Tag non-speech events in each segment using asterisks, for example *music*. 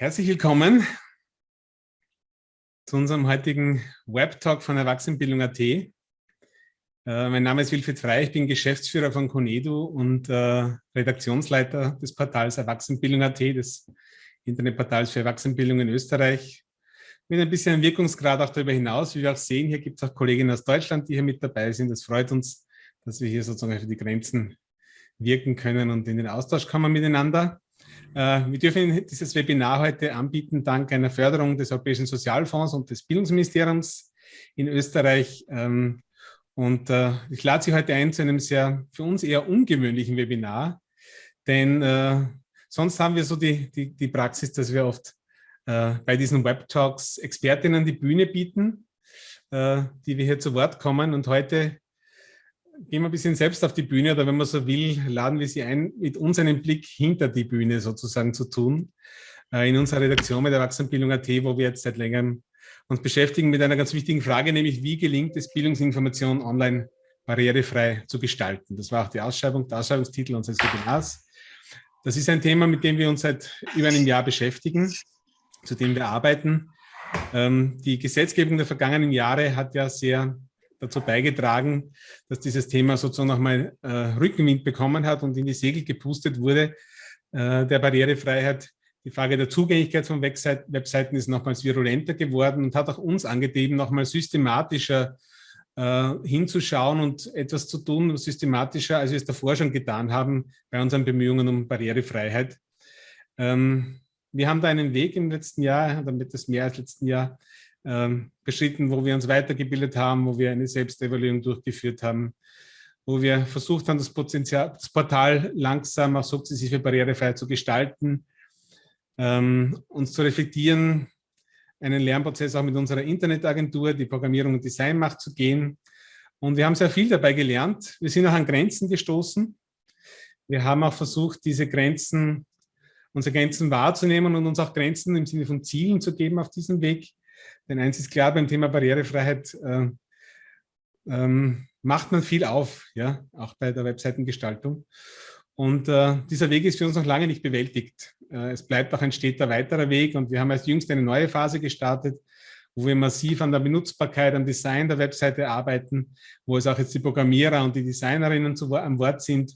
Herzlich willkommen zu unserem heutigen Webtalk von Erwachsenenbildung.at. Äh, mein Name ist Wilfried Frey, ich bin Geschäftsführer von Conedu und äh, Redaktionsleiter des Portals Erwachsenenbildung.at, des Internetportals für Erwachsenenbildung in Österreich. Mit ein bisschen Wirkungsgrad auch darüber hinaus, wie wir auch sehen, hier gibt es auch Kolleginnen aus Deutschland, die hier mit dabei sind. Das freut uns, dass wir hier sozusagen für die Grenzen wirken können und in den Austausch kommen miteinander. Äh, wir dürfen dieses Webinar heute anbieten dank einer Förderung des Europäischen Sozialfonds und des Bildungsministeriums in Österreich. Ähm, und äh, ich lade Sie heute ein zu einem sehr für uns eher ungewöhnlichen Webinar, denn äh, sonst haben wir so die, die, die Praxis, dass wir oft bei diesen Web-Talks Expertinnen die Bühne bieten, die wir hier zu Wort kommen. Und heute gehen wir ein bisschen selbst auf die Bühne oder wenn man so will, laden wir Sie ein, mit uns einen Blick hinter die Bühne sozusagen zu tun. Äh, in unserer Redaktion mit Erwachsenenbildung.at, wo wir jetzt seit längerem uns beschäftigen mit einer ganz wichtigen Frage, nämlich wie gelingt es, Bildungsinformation online barrierefrei zu gestalten. Das war auch die Ausschreibung, der Ausschreibungstitel unseres Webinars. Das ist ein Thema, mit dem wir uns seit über einem Jahr beschäftigen, zu dem wir arbeiten. Ähm, die Gesetzgebung der vergangenen Jahre hat ja sehr dazu beigetragen, dass dieses Thema sozusagen nochmal äh, Rückenwind bekommen hat und in die Segel gepustet wurde, äh, der Barrierefreiheit. Die Frage der Zugänglichkeit von Webseiten ist nochmals virulenter geworden und hat auch uns angetrieben, nochmal systematischer äh, hinzuschauen und etwas zu tun, systematischer, als wir es davor schon getan haben bei unseren Bemühungen um Barrierefreiheit. Ähm, wir haben da einen Weg im letzten Jahr, damit das mehr als letzten Jahr, ähm, beschritten, wo wir uns weitergebildet haben, wo wir eine Selbstevaluierung durchgeführt haben, wo wir versucht haben, das, Potenzial, das Portal langsam auch sukzessive barrierefrei zu gestalten, ähm, uns zu reflektieren, einen Lernprozess auch mit unserer Internetagentur, die Programmierung und Design macht, zu gehen. Und wir haben sehr viel dabei gelernt. Wir sind auch an Grenzen gestoßen. Wir haben auch versucht, diese Grenzen, unsere Grenzen wahrzunehmen und uns auch Grenzen im Sinne von Zielen zu geben auf diesem Weg. Denn eins ist klar, beim Thema Barrierefreiheit äh, ähm, macht man viel auf, ja, auch bei der Webseitengestaltung. Und äh, dieser Weg ist für uns noch lange nicht bewältigt. Äh, es bleibt auch ein steter weiterer Weg und wir haben als jüngst eine neue Phase gestartet, wo wir massiv an der Benutzbarkeit, am Design der Webseite arbeiten, wo es auch jetzt die Programmierer und die Designerinnen zu, am Wort sind,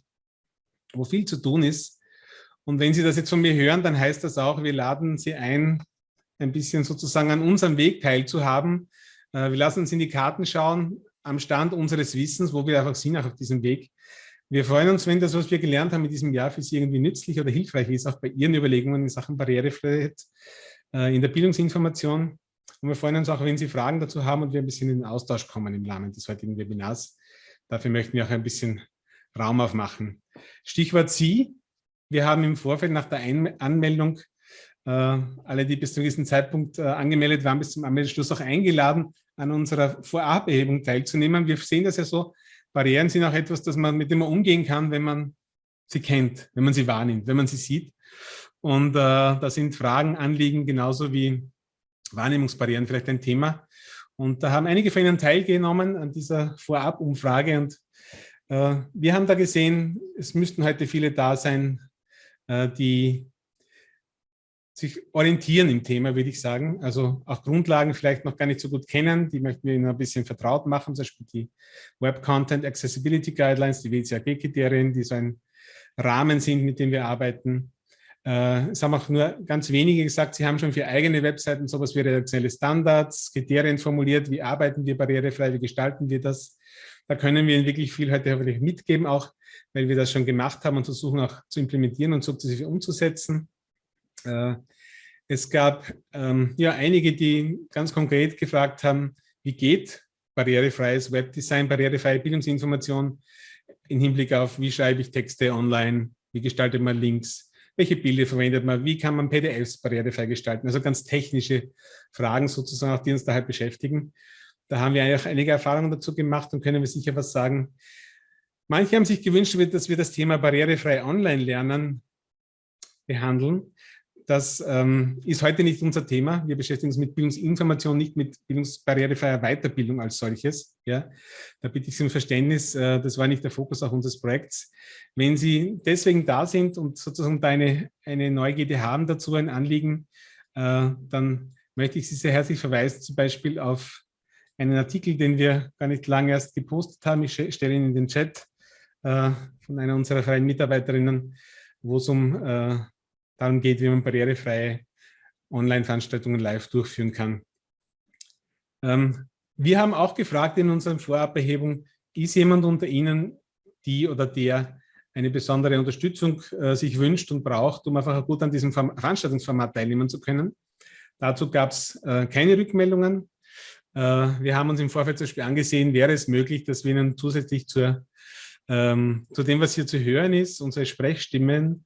wo viel zu tun ist. Und wenn Sie das jetzt von mir hören, dann heißt das auch, wir laden Sie ein, ein bisschen sozusagen an unserem Weg teilzuhaben. Äh, wir lassen uns in die Karten schauen, am Stand unseres Wissens, wo wir einfach sind, auch auf diesem Weg. Wir freuen uns, wenn das, was wir gelernt haben in diesem Jahr, für Sie irgendwie nützlich oder hilfreich ist, auch bei Ihren Überlegungen in Sachen Barrierefreiheit äh, in der Bildungsinformation. Und wir freuen uns auch, wenn Sie Fragen dazu haben und wir ein bisschen in den Austausch kommen im Rahmen des heutigen Webinars. Dafür möchten wir auch ein bisschen Raum aufmachen. Stichwort Sie. Wir haben im Vorfeld nach der Anmeldung äh, alle, die bis zu diesem Zeitpunkt äh, angemeldet waren, bis zum Anmeldeschluss auch eingeladen, an unserer Vorabehebung teilzunehmen. Wir sehen das ja so, Barrieren sind auch etwas, das man, mit dem man umgehen kann, wenn man sie kennt, wenn man sie wahrnimmt, wenn man sie sieht. Und äh, da sind Fragen, Anliegen genauso wie Wahrnehmungsbarrieren vielleicht ein Thema. Und da haben einige von Ihnen teilgenommen an dieser Vorabumfrage und äh, wir haben da gesehen, es müssten heute viele da sein, äh, die sich orientieren im Thema, würde ich sagen. Also auch Grundlagen vielleicht noch gar nicht so gut kennen, die möchten wir Ihnen ein bisschen vertraut machen, zum Beispiel die Web Content Accessibility Guidelines, die WCAG-Kriterien, die so ein Rahmen sind, mit dem wir arbeiten. Äh, es haben auch nur ganz wenige gesagt, sie haben schon für eigene Webseiten sowas wie redaktionelle Standards, Kriterien formuliert, wie arbeiten wir barrierefrei, wie gestalten wir das. Da können wir Ihnen wirklich viel heute hoffentlich mitgeben, auch weil wir das schon gemacht haben und versuchen auch zu implementieren und sukzessive umzusetzen. Äh, es gab ähm, ja einige, die ganz konkret gefragt haben, wie geht barrierefreies Webdesign, barrierefreie Bildungsinformation im Hinblick auf, wie schreibe ich Texte online, wie gestaltet man Links, welche Bilder verwendet man, wie kann man PDFs barrierefrei gestalten. Also ganz technische Fragen sozusagen, auch die uns da halt beschäftigen. Da haben wir eigentlich einige Erfahrungen dazu gemacht und können wir sicher was sagen. Manche haben sich gewünscht, dass wir das Thema barrierefrei Online-Lernen behandeln das ähm, ist heute nicht unser Thema. Wir beschäftigen uns mit Bildungsinformation, nicht mit bildungsbarrierefreier Weiterbildung als solches. Ja, da bitte ich Sie um Verständnis, äh, das war nicht der Fokus auch unseres Projekts. Wenn Sie deswegen da sind und sozusagen da eine, eine Neugierde haben dazu, ein Anliegen, äh, dann möchte ich Sie sehr herzlich verweisen, zum Beispiel auf einen Artikel, den wir gar nicht lange erst gepostet haben. Ich stelle ihn in den Chat äh, von einer unserer freien Mitarbeiterinnen, wo es um äh, darum geht, wie man barrierefreie Online-Veranstaltungen live durchführen kann. Ähm, wir haben auch gefragt in unserer Vorabehebung, ist jemand unter Ihnen, die oder der eine besondere Unterstützung äh, sich wünscht und braucht, um einfach gut an diesem Veranstaltungsformat teilnehmen zu können. Dazu gab es äh, keine Rückmeldungen. Äh, wir haben uns im Vorfeld zum Beispiel angesehen, wäre es möglich, dass wir Ihnen zusätzlich zur, ähm, zu dem, was hier zu hören ist, unsere Sprechstimmen,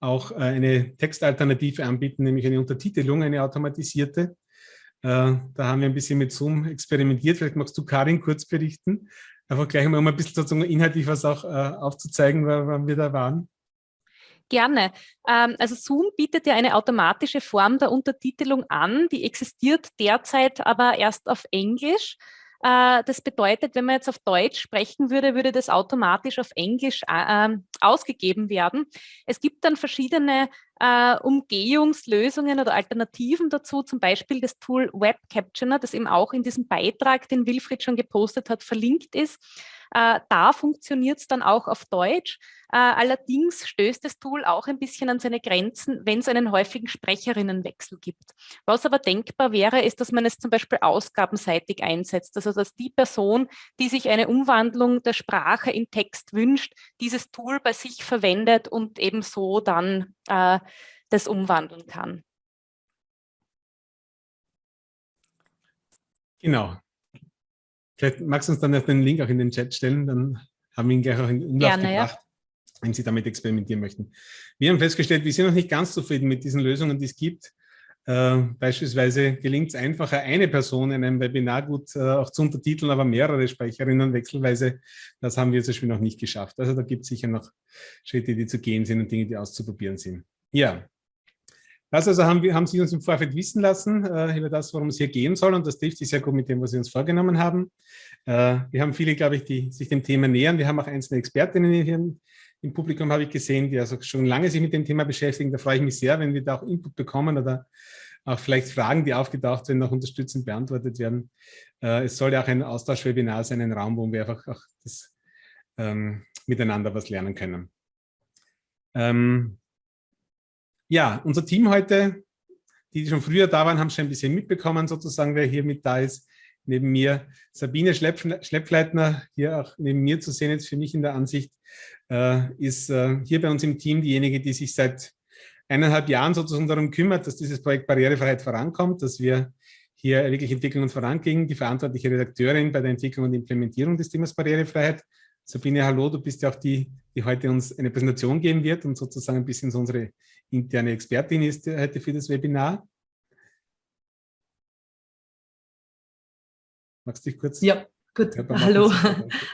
auch äh, eine Textalternative anbieten, nämlich eine Untertitelung, eine automatisierte. Äh, da haben wir ein bisschen mit Zoom experimentiert. Vielleicht magst du, Karin, kurz berichten. Einfach gleich mal um ein bisschen sozusagen inhaltlich was auch äh, aufzuzeigen, wann wir da waren. Gerne. Ähm, also Zoom bietet ja eine automatische Form der Untertitelung an, die existiert derzeit aber erst auf Englisch. Äh, das bedeutet, wenn man jetzt auf Deutsch sprechen würde, würde das automatisch auf Englisch äh, ähm, ausgegeben werden. Es gibt dann verschiedene äh, Umgehungslösungen oder Alternativen dazu, zum Beispiel das Tool Web Captioner, das eben auch in diesem Beitrag, den Wilfried schon gepostet hat, verlinkt ist. Äh, da funktioniert es dann auch auf Deutsch. Äh, allerdings stößt das Tool auch ein bisschen an seine Grenzen, wenn es einen häufigen Sprecherinnenwechsel gibt. Was aber denkbar wäre, ist, dass man es zum Beispiel ausgabenseitig einsetzt. Also dass die Person, die sich eine Umwandlung der Sprache in Text wünscht, dieses Tool bei sich verwendet und eben so dann äh, das umwandeln kann. Genau. Vielleicht magst du uns dann den Link auch in den Chat stellen, dann haben wir ihn gleich auch in Umlauf Gerne, gebracht, ja. wenn Sie damit experimentieren möchten. Wir haben festgestellt, wir sind noch nicht ganz zufrieden mit diesen Lösungen, die es gibt. Äh, beispielsweise gelingt es einfacher, eine Person in einem Webinar gut äh, auch zu untertiteln, aber mehrere Sprecherinnen wechselweise. Das haben wir zum Beispiel noch nicht geschafft. Also da gibt es sicher noch Schritte, die zu gehen sind und Dinge, die auszuprobieren sind. Ja, das also haben, wir, haben Sie uns im Vorfeld wissen lassen äh, über das, worum es hier gehen soll und das trifft sich sehr gut mit dem, was Sie uns vorgenommen haben. Äh, wir haben viele, glaube ich, die sich dem Thema nähern. Wir haben auch einzelne Expertinnen hier im, Publikum, habe ich gesehen, die also schon lange sich mit dem Thema beschäftigen. Da freue ich mich sehr, wenn wir da auch Input bekommen oder auch vielleicht Fragen, die aufgetaucht sind, noch unterstützend beantwortet werden. Äh, es soll ja auch ein Austauschwebinar sein, ein Raum, wo wir einfach auch das, ähm, miteinander was lernen können. Ähm, ja, unser Team heute, die, die schon früher da waren, haben schon ein bisschen mitbekommen, sozusagen, wer hier mit da ist. Neben mir Sabine Schleppleitner, hier auch neben mir zu sehen, jetzt für mich in der Ansicht, äh, ist äh, hier bei uns im Team diejenige, die sich seit eineinhalb Jahren sozusagen darum kümmert, dass dieses Projekt Barrierefreiheit vorankommt, dass wir hier wirklich entwickeln und vorangehen. Die verantwortliche Redakteurin bei der Entwicklung und Implementierung des Themas Barrierefreiheit. Sabine, hallo, du bist ja auch die, die heute uns eine Präsentation geben wird und sozusagen ein bisschen so unsere interne Expertin ist heute für das Webinar. Magst du dich kurz? Ja, gut. Hallo.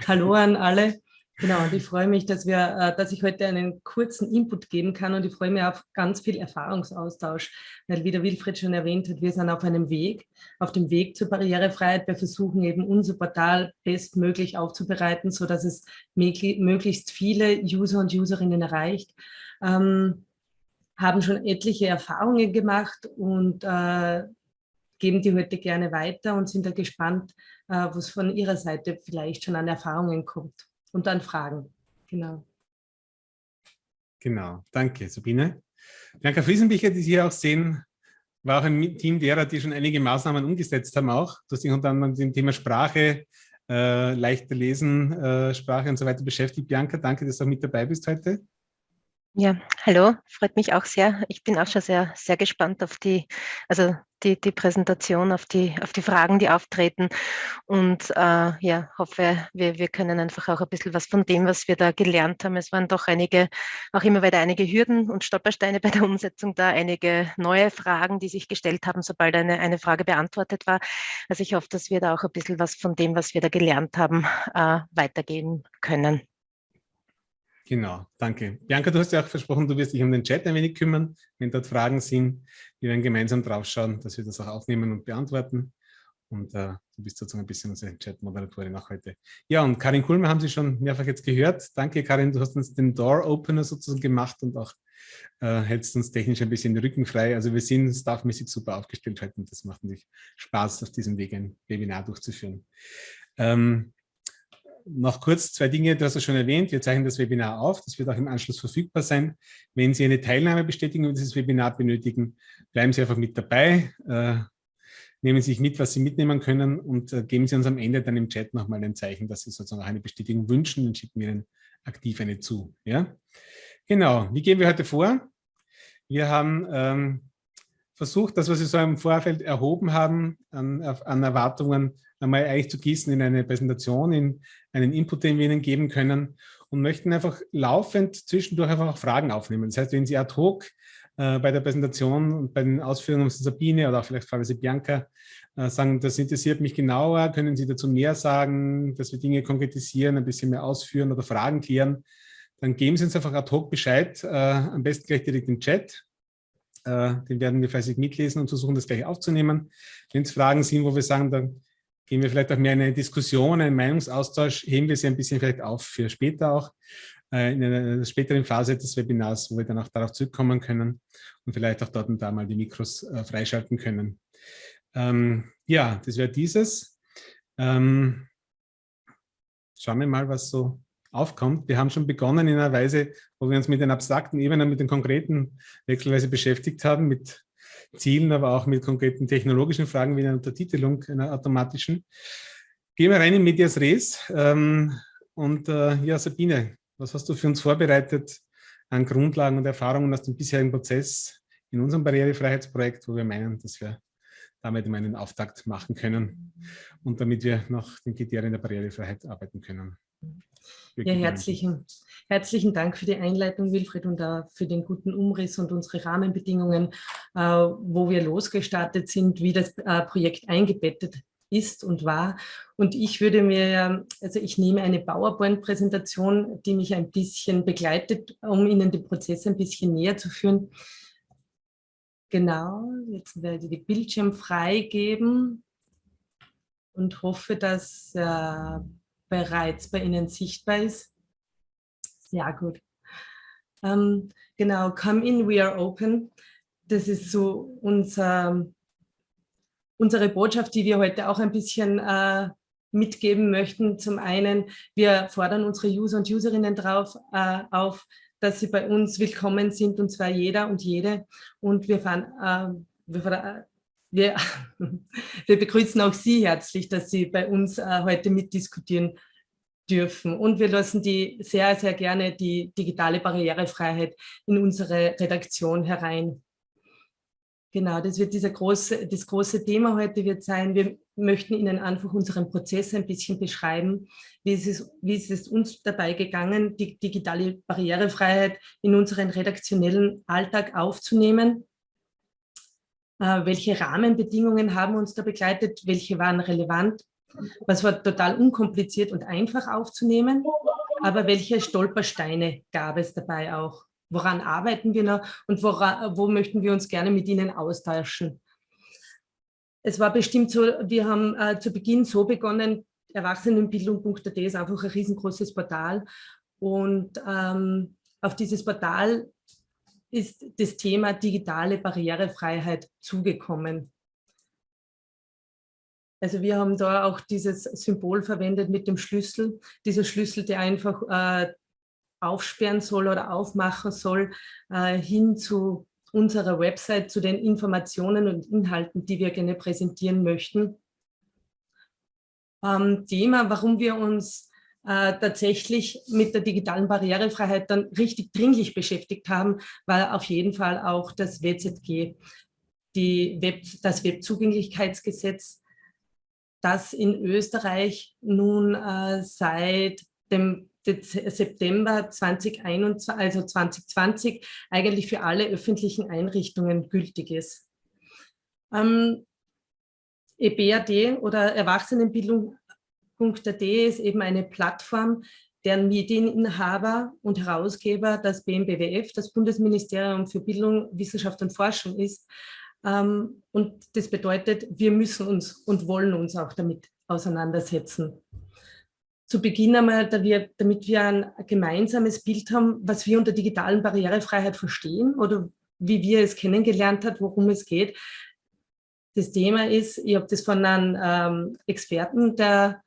Hallo an alle. Genau, und ich freue mich, dass, wir, äh, dass ich heute einen kurzen Input geben kann und ich freue mich auf ganz viel Erfahrungsaustausch, weil wie der Wilfried schon erwähnt hat, wir sind auf einem Weg, auf dem Weg zur Barrierefreiheit. Wir versuchen eben unser Portal bestmöglich aufzubereiten, sodass es möglichst viele User und Userinnen erreicht. Ähm, haben schon etliche Erfahrungen gemacht und äh, geben die heute gerne weiter und sind da gespannt, äh, was von Ihrer Seite vielleicht schon an Erfahrungen kommt und an Fragen. Genau. Genau, danke Sabine. Bianca Friesenbicher, die Sie hier auch sehen, war auch im Team derer, die schon einige Maßnahmen umgesetzt haben auch. Du hast dich unter anderem mit dem Thema Sprache, äh, leichter lesen, äh, Sprache und so weiter beschäftigt. Bianca, danke, dass du auch mit dabei bist heute. Ja, hallo, freut mich auch sehr. Ich bin auch schon sehr, sehr gespannt auf die, also die, die Präsentation, auf die, auf die Fragen, die auftreten und äh, ja, hoffe, wir, wir können einfach auch ein bisschen was von dem, was wir da gelernt haben. Es waren doch einige, auch immer wieder einige Hürden und Stolpersteine *laughs* bei der Umsetzung da, einige neue Fragen, die sich gestellt haben, sobald eine, eine Frage beantwortet war. Also ich hoffe, dass wir da auch ein bisschen was von dem, was wir da gelernt haben, äh, weitergeben können. Genau, danke. Bianca, du hast ja auch versprochen, du wirst dich um den Chat ein wenig kümmern, wenn dort Fragen sind. Wir werden gemeinsam drauf schauen, dass wir das auch aufnehmen und beantworten. Und äh, du bist sozusagen ein bisschen unsere Chat-Moderatorin auch heute. Ja, und Karin Kulmer haben Sie schon mehrfach jetzt gehört. Danke, Karin, du hast uns den Door-Opener sozusagen gemacht und auch äh, hältst uns technisch ein bisschen den Rücken frei. Also wir sind staffmäßig super aufgestellt heute und das macht natürlich Spaß, auf diesem Weg ein Webinar durchzuführen. Ähm, noch kurz zwei Dinge, du hast es schon erwähnt, wir zeichnen das Webinar auf, das wird auch im Anschluss verfügbar sein. Wenn Sie eine Teilnahmebestätigung für dieses Webinar benötigen, bleiben Sie einfach mit dabei, äh, nehmen Sie sich mit, was Sie mitnehmen können und äh, geben Sie uns am Ende dann im Chat nochmal ein Zeichen, dass Sie sozusagen auch eine Bestätigung wünschen, dann schicken wir Ihnen aktiv eine zu. Ja? Genau, wie gehen wir heute vor? Wir haben ähm, versucht, das, was wir so im Vorfeld erhoben haben, an, an Erwartungen einmal eigentlich zu gießen in eine Präsentation, in einen Input, den wir Ihnen geben können und möchten einfach laufend zwischendurch einfach auch Fragen aufnehmen. Das heißt, wenn Sie ad hoc äh, bei der Präsentation und bei den Ausführungen von Sabine oder auch vielleicht Frau Bianca äh, sagen, das interessiert mich genauer, können Sie dazu mehr sagen, dass wir Dinge konkretisieren, ein bisschen mehr ausführen oder Fragen klären, dann geben Sie uns einfach ad hoc Bescheid, äh, am besten gleich direkt im Chat. Äh, den werden wir fleißig mitlesen und versuchen, das gleich aufzunehmen. Wenn es Fragen sind, wo wir sagen, dann gehen wir vielleicht auch mehr in eine Diskussion, einen Meinungsaustausch, heben wir sie ein bisschen vielleicht auf für später auch, äh, in einer späteren Phase des Webinars, wo wir dann auch darauf zurückkommen können und vielleicht auch dort und da mal die Mikros äh, freischalten können. Ähm, ja, das wäre dieses. Ähm, schauen wir mal, was so aufkommt. Wir haben schon begonnen in einer Weise, wo wir uns mit den abstrakten Ebenen, mit den konkreten wechselweise beschäftigt haben, mit Zielen, aber auch mit konkreten technologischen Fragen wie einer Untertitelung, einer automatischen. Gehen wir rein in Medias Res. Ähm, und äh, ja, Sabine, was hast du für uns vorbereitet an Grundlagen und Erfahrungen aus dem bisherigen Prozess in unserem Barrierefreiheitsprojekt, wo wir meinen, dass wir damit einen Auftakt machen können und damit wir nach den Kriterien der Barrierefreiheit arbeiten können. Ja, herzlichen, herzlichen Dank für die Einleitung, Wilfried, und auch für den guten Umriss und unsere Rahmenbedingungen, äh, wo wir losgestartet sind, wie das äh, Projekt eingebettet ist und war. Und ich würde mir, also ich nehme eine PowerPoint-Präsentation, die mich ein bisschen begleitet, um Ihnen den Prozess ein bisschen näher zu führen. Genau, jetzt werde ich die Bildschirm freigeben und hoffe, dass äh, bereits bei Ihnen sichtbar ist. Sehr gut. Ähm, genau, come in, we are open. Das ist so unser, unsere Botschaft, die wir heute auch ein bisschen äh, mitgeben möchten. Zum einen, wir fordern unsere User und Userinnen drauf, äh, auf, dass sie bei uns willkommen sind, und zwar jeder und jede. Und wir, fahren, äh, wir, wir, *laughs* wir begrüßen auch Sie herzlich, dass Sie bei uns äh, heute mitdiskutieren dürfen. Und wir lassen die sehr, sehr gerne die digitale Barrierefreiheit in unsere Redaktion herein. Genau, das wird dieser große, das große Thema heute wird sein. Wir möchten Ihnen einfach unseren Prozess ein bisschen beschreiben. Wie ist es, wie ist es uns dabei gegangen, die digitale Barrierefreiheit in unseren redaktionellen Alltag aufzunehmen welche Rahmenbedingungen haben uns da begleitet, welche waren relevant, was war total unkompliziert und einfach aufzunehmen, aber welche Stolpersteine gab es dabei auch? Woran arbeiten wir noch und woran, wo möchten wir uns gerne mit Ihnen austauschen? Es war bestimmt so, wir haben äh, zu Beginn so begonnen, Erwachsenenbildung.at ist einfach ein riesengroßes Portal und ähm, auf dieses Portal ist das Thema digitale Barrierefreiheit zugekommen. Also wir haben da auch dieses Symbol verwendet mit dem Schlüssel. Dieser Schlüssel, der einfach äh, aufsperren soll oder aufmachen soll, äh, hin zu unserer Website, zu den Informationen und Inhalten, die wir gerne präsentieren möchten. Ähm, Thema, warum wir uns äh, tatsächlich mit der digitalen Barrierefreiheit dann richtig dringlich beschäftigt haben, war auf jeden Fall auch das WZG, die Web, das Webzugänglichkeitsgesetz, das in Österreich nun äh, seit dem September 2021, also 2020 eigentlich für alle öffentlichen Einrichtungen gültig ist. Ähm, EBAD oder Erwachsenenbildung Punkt.at ist eben eine Plattform, deren Medieninhaber und Herausgeber das BMBWF, das Bundesministerium für Bildung, Wissenschaft und Forschung ist. Ähm, und das bedeutet, wir müssen uns und wollen uns auch damit auseinandersetzen. Zu Beginn einmal, damit wir ein gemeinsames Bild haben, was wir unter digitalen Barrierefreiheit verstehen oder wie wir es kennengelernt haben, worum es geht. Das Thema ist, ich habe das von einem ähm, Experten der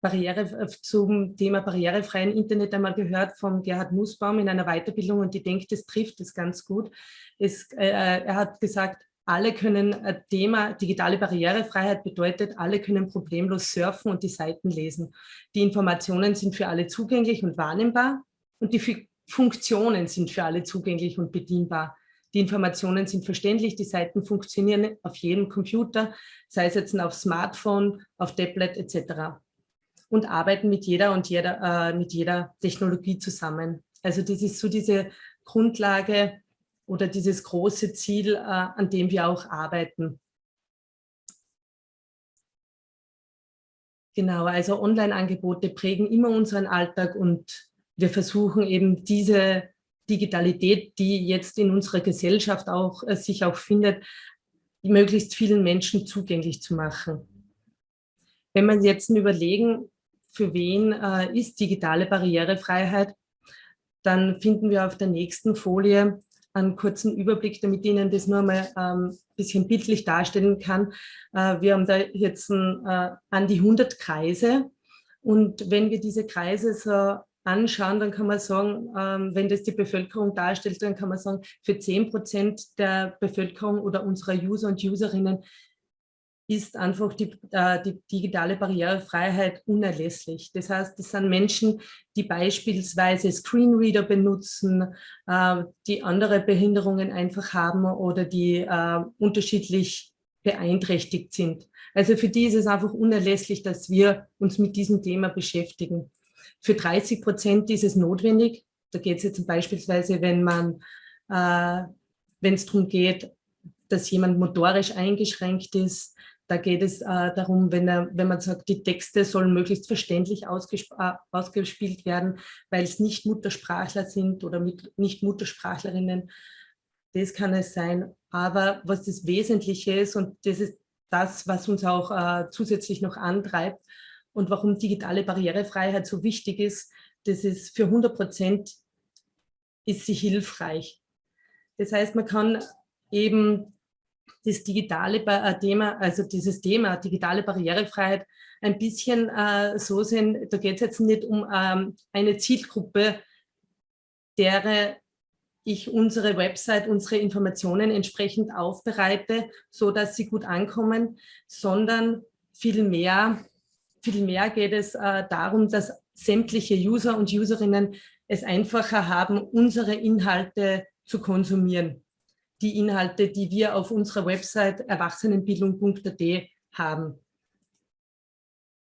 Barriere, äh, zum Thema barrierefreien Internet einmal gehört vom Gerhard Nussbaum in einer Weiterbildung und ich denke, das trifft das ganz gut. Es, äh, äh, er hat gesagt, alle können ein Thema, digitale Barrierefreiheit bedeutet, alle können problemlos surfen und die Seiten lesen. Die Informationen sind für alle zugänglich und wahrnehmbar und die Funktionen sind für alle zugänglich und bedienbar. Die Informationen sind verständlich, die Seiten funktionieren auf jedem Computer, sei es jetzt auf Smartphone, auf Tablet etc und arbeiten mit jeder und jeder, äh, mit jeder Technologie zusammen. Also das ist so diese Grundlage oder dieses große Ziel, äh, an dem wir auch arbeiten. Genau, also Online-Angebote prägen immer unseren Alltag und wir versuchen eben diese Digitalität, die jetzt in unserer Gesellschaft auch äh, sich auch findet, möglichst vielen Menschen zugänglich zu machen. Wenn wir jetzt überlegen, für wen äh, ist digitale Barrierefreiheit, dann finden wir auf der nächsten Folie einen kurzen Überblick, damit ich Ihnen das nur mal ein ähm, bisschen bildlich darstellen kann. Äh, wir haben da jetzt ein, äh, an die 100 Kreise und wenn wir diese Kreise so anschauen, dann kann man sagen, ähm, wenn das die Bevölkerung darstellt, dann kann man sagen, für 10 Prozent der Bevölkerung oder unserer User und Userinnen ist einfach die, äh, die, digitale Barrierefreiheit unerlässlich. Das heißt, das sind Menschen, die beispielsweise Screenreader benutzen, äh, die andere Behinderungen einfach haben oder die äh, unterschiedlich beeinträchtigt sind. Also für die ist es einfach unerlässlich, dass wir uns mit diesem Thema beschäftigen. Für 30 Prozent ist es notwendig. Da geht es jetzt beispielsweise, wenn man, äh, wenn es darum geht, dass jemand motorisch eingeschränkt ist, da geht es äh, darum, wenn, er, wenn man sagt, die Texte sollen möglichst verständlich ausgesp äh, ausgespielt werden, weil es nicht Muttersprachler sind oder mit, nicht Muttersprachlerinnen. Das kann es sein. Aber was das Wesentliche ist, und das ist das, was uns auch äh, zusätzlich noch antreibt und warum digitale Barrierefreiheit so wichtig ist, das ist für 100 Prozent ist sie hilfreich. Das heißt, man kann eben das digitale äh, Thema, also dieses Thema digitale Barrierefreiheit ein bisschen äh, so sehen, da geht es jetzt nicht um ähm, eine Zielgruppe, derer ich unsere Website, unsere Informationen entsprechend aufbereite, so dass sie gut ankommen, sondern vielmehr viel mehr geht es äh, darum, dass sämtliche User und Userinnen es einfacher haben, unsere Inhalte zu konsumieren die Inhalte, die wir auf unserer Website erwachsenenbildung.at haben.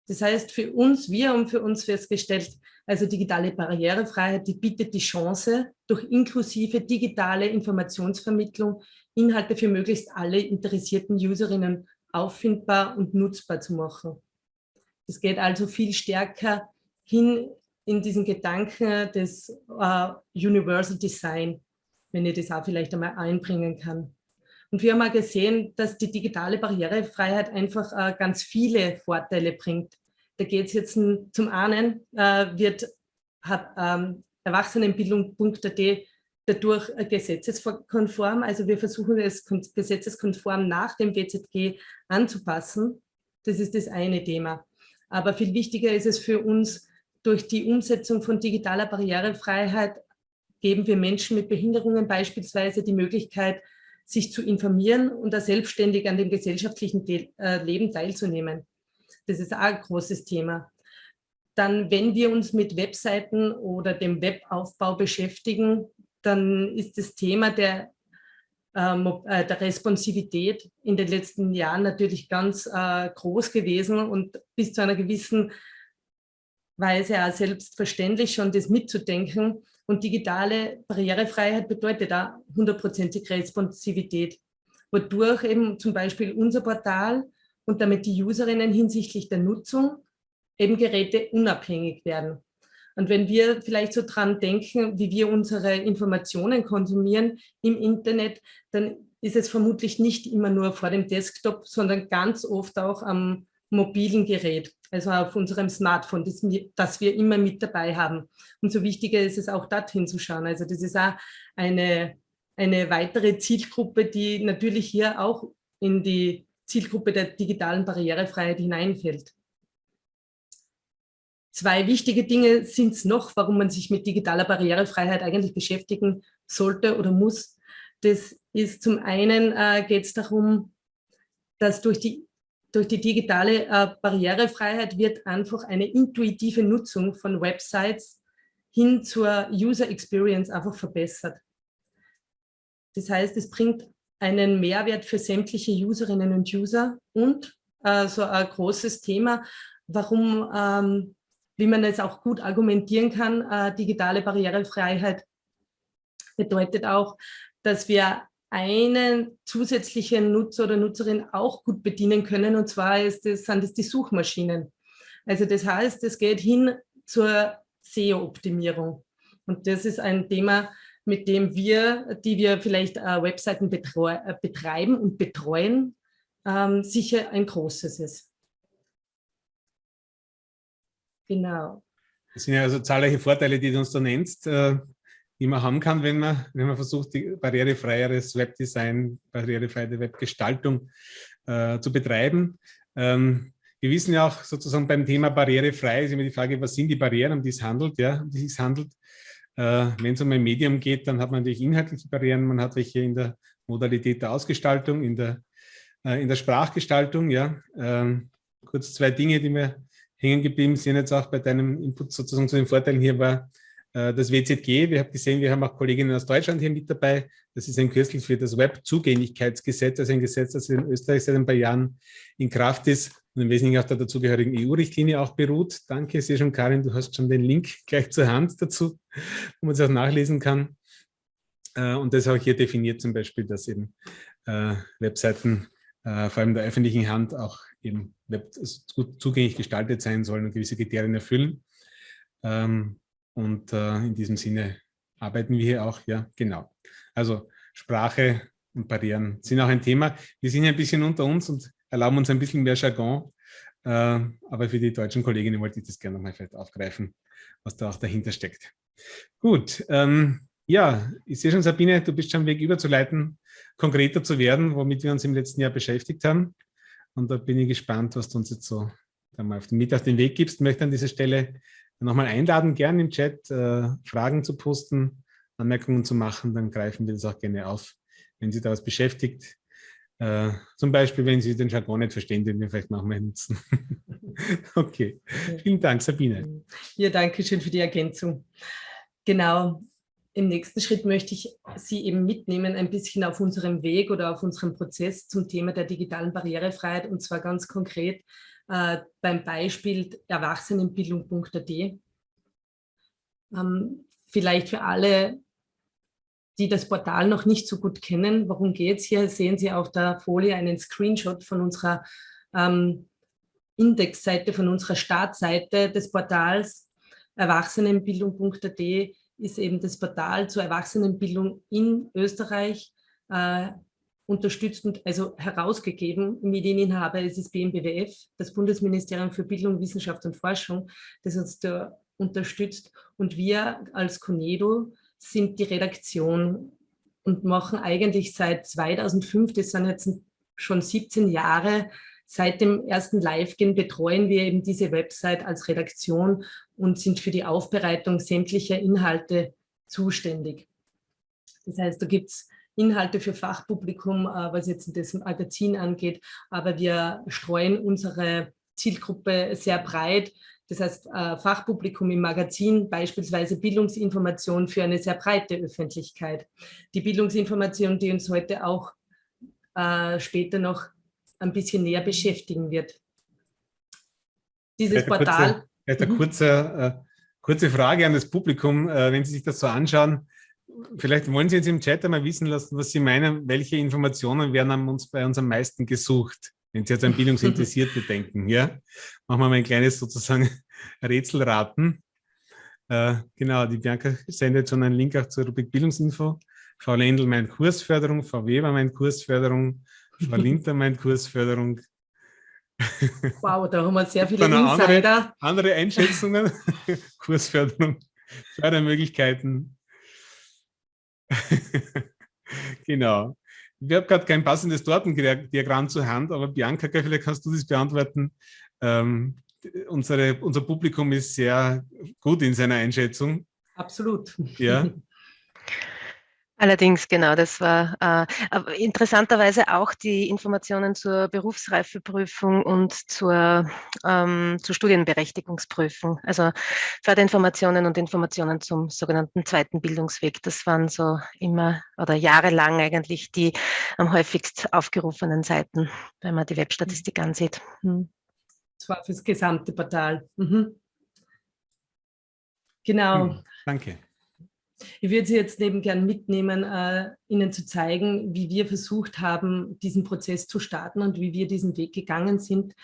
Das heißt, für uns, wir haben für uns festgestellt, also digitale Barrierefreiheit, die bietet die Chance, durch inklusive digitale Informationsvermittlung Inhalte für möglichst alle interessierten Userinnen auffindbar und nutzbar zu machen. Es geht also viel stärker hin in diesen Gedanken des uh, Universal Design wenn ich das auch vielleicht einmal einbringen kann. Und wir haben auch gesehen, dass die digitale Barrierefreiheit einfach äh, ganz viele Vorteile bringt. Da geht es jetzt zum einen, äh, wird hat, ähm, Erwachsenenbildung.at dadurch gesetzeskonform, also wir versuchen es gesetzeskonform nach dem WZG anzupassen. Das ist das eine Thema. Aber viel wichtiger ist es für uns, durch die Umsetzung von digitaler Barrierefreiheit geben wir Menschen mit Behinderungen beispielsweise die Möglichkeit, sich zu informieren und da selbstständig an dem gesellschaftlichen äh, Leben teilzunehmen. Das ist auch ein großes Thema. Dann, wenn wir uns mit Webseiten oder dem Webaufbau beschäftigen, dann ist das Thema der, ähm, äh, der Responsivität in den letzten Jahren natürlich ganz äh, groß gewesen und bis zu einer gewissen Weise auch selbstverständlich schon das mitzudenken. Und digitale Barrierefreiheit bedeutet da hundertprozentige Responsivität, wodurch eben zum Beispiel unser Portal und damit die Userinnen hinsichtlich der Nutzung eben Geräte unabhängig werden. Und wenn wir vielleicht so dran denken, wie wir unsere Informationen konsumieren im Internet, dann ist es vermutlich nicht immer nur vor dem Desktop, sondern ganz oft auch am mobilen Gerät, also auf unserem Smartphone, das, das wir immer mit dabei haben. Umso wichtiger ist es auch dorthin zu schauen. Also das ist auch eine, eine weitere Zielgruppe, die natürlich hier auch in die Zielgruppe der digitalen Barrierefreiheit hineinfällt. Zwei wichtige Dinge sind es noch, warum man sich mit digitaler Barrierefreiheit eigentlich beschäftigen sollte oder muss. Das ist zum einen äh, geht es darum, dass durch die, durch die digitale äh, Barrierefreiheit wird einfach eine intuitive Nutzung von Websites hin zur User Experience einfach verbessert. Das heißt, es bringt einen Mehrwert für sämtliche Userinnen und User und äh, so ein großes Thema, warum ähm, wie man es auch gut argumentieren kann, äh, digitale Barrierefreiheit bedeutet auch, dass wir einen zusätzlichen Nutzer oder Nutzerin auch gut bedienen können, und zwar ist das, sind es die Suchmaschinen. Also das heißt, es geht hin zur SEO-Optimierung. Und das ist ein Thema, mit dem wir, die wir vielleicht äh, Webseiten äh, betreiben und betreuen, ähm, sicher ein großes ist. Genau. Das sind ja also zahlreiche Vorteile, die du uns da nennst, äh, die man haben kann, wenn man, wenn man versucht, die barrierefreieres Webdesign, barrierefreie Webgestaltung äh, zu betreiben. Ähm, wir wissen ja auch sozusagen beim Thema barrierefrei ist immer die Frage, was sind die Barrieren, um die es handelt, ja, um die es handelt. Äh, wenn es um ein Medium geht, dann hat man natürlich inhaltliche Barrieren, man hat welche in der Modalität der Ausgestaltung, in der, äh, in der Sprachgestaltung, ja. Ähm, kurz zwei Dinge, die mir hängen geblieben sind jetzt auch bei deinem Input sozusagen zu den Vorteilen hier war das WZG. Wir haben gesehen, wir haben auch Kolleginnen aus Deutschland hier mit dabei. Das ist ein Kürzel für das Web-Zugänglichkeitsgesetz, also ein Gesetz, das in Österreich seit ein paar Jahren in Kraft ist und im Wesentlichen auf der dazugehörigen EU-Richtlinie auch beruht. Danke, ich sehe schon, Karin, du hast schon den Link *laughs* gleich zur Hand dazu, wo man es auch nachlesen kann. Äh, und das auch hier definiert zum Beispiel, dass eben äh, Webseiten vor allem der öffentlichen Hand auch eben gut zugänglich gestaltet sein sollen und gewisse Kriterien erfüllen. Ähm, und äh, in diesem Sinne arbeiten wir hier auch, ja, genau. Also Sprache und Barrieren sind auch ein Thema. Wir sind ja ein bisschen unter uns und erlauben uns ein bisschen mehr Jargon, äh, aber für die deutschen Kolleginnen wollte ich das gerne nochmal vielleicht aufgreifen, was da auch dahinter steckt. Gut, ähm, ja, ich sehe schon, Sabine, du bist schon Weg überzuleiten, konkreter zu werden, womit wir uns im letzten Jahr beschäftigt haben. Und da bin ich gespannt, was du uns jetzt so mal auf den, mit auf den Weg gibst. Ich möchte an dieser Stelle nochmal einladen, gerne im Chat äh, Fragen zu posten, Anmerkungen zu machen, dann greifen wir das auch gerne auf, wenn Sie da was beschäftigt. Äh, zum Beispiel, wenn Sie den Jargon nicht verstehen, den wir vielleicht nochmal nutzen. *laughs* okay, vielen Dank, Sabine. Ja, danke schön für die Ergänzung. Genau, im nächsten Schritt möchte ich Sie eben mitnehmen, ein bisschen auf unserem Weg oder auf unserem Prozess zum Thema der digitalen Barrierefreiheit und zwar ganz konkret äh, beim Beispiel erwachsenenbildung.at. Ähm, vielleicht für alle, die das Portal noch nicht so gut kennen, worum geht es hier, sehen Sie auf der Folie einen Screenshot von unserer ähm, Indexseite, von unserer Startseite des Portals. Erwachsenenbildung.at ist eben das Portal zur Erwachsenenbildung in Österreich. Äh, unterstützt und also herausgegeben. Medieninhaber ist BMBWF, das Bundesministerium für Bildung, Wissenschaft und Forschung, das uns da unterstützt. Und wir als Conedo sind die Redaktion und machen eigentlich seit 2005, das sind jetzt schon 17 Jahre, Seit dem ersten Live-Gehen betreuen wir eben diese Website als Redaktion und sind für die Aufbereitung sämtlicher Inhalte zuständig. Das heißt, da gibt es Inhalte für Fachpublikum, äh, was jetzt das Magazin angeht, aber wir streuen unsere Zielgruppe sehr breit. Das heißt, äh, Fachpublikum im Magazin, beispielsweise Bildungsinformation für eine sehr breite Öffentlichkeit. Die Bildungsinformation, die uns heute auch äh, später noch ein bisschen näher beschäftigen wird. Dieses Portal. Kurze, eine kurze, äh, kurze Frage an das Publikum, wenn Sie sich das so anschauen. Vielleicht wollen Sie jetzt im Chat einmal wissen lassen, was Sie meinen, welche Informationen werden uns bei uns am meisten gesucht, wenn Sie jetzt an Bildungsinteressierte *laughs* denken. Ja? Machen wir mal ein kleines sozusagen *laughs* Rätselraten. Äh, genau, die Bianca sendet schon einen Link auch zur Rubrik Bildungsinfo. Frau Lendl meint Kursförderung, Frau Weber meint Kursförderung, Frau *laughs* Linter meint Kursförderung. Wow, da haben wir sehr viele Insider. Andere, andere Einschätzungen, Kursförderung, Fördermöglichkeiten. *laughs* genau. Ich habe gerade kein passendes Tortendiagramm zur Hand, aber Bianca, vielleicht kannst du das beantworten. Ähm, unsere, unser Publikum ist sehr gut in seiner Einschätzung. Absolut. Ja. *laughs* Allerdings, genau, das war äh, interessanterweise auch die Informationen zur Berufsreifeprüfung und zur, ähm, zur Studienberechtigungsprüfung. Also Förderinformationen und Informationen zum sogenannten zweiten Bildungsweg. Das waren so immer oder jahrelang eigentlich die am häufigst aufgerufenen Seiten, wenn man die Webstatistik ansieht. Hm. Das war fürs gesamte Portal. Mhm. Genau. Hm, danke. Ich würde Sie jetzt neben gern mitnehmen, äh, Ihnen zu zeigen, wie wir versucht haben, diesen Prozess zu starten und wie wir diesen Weg gegangen sind,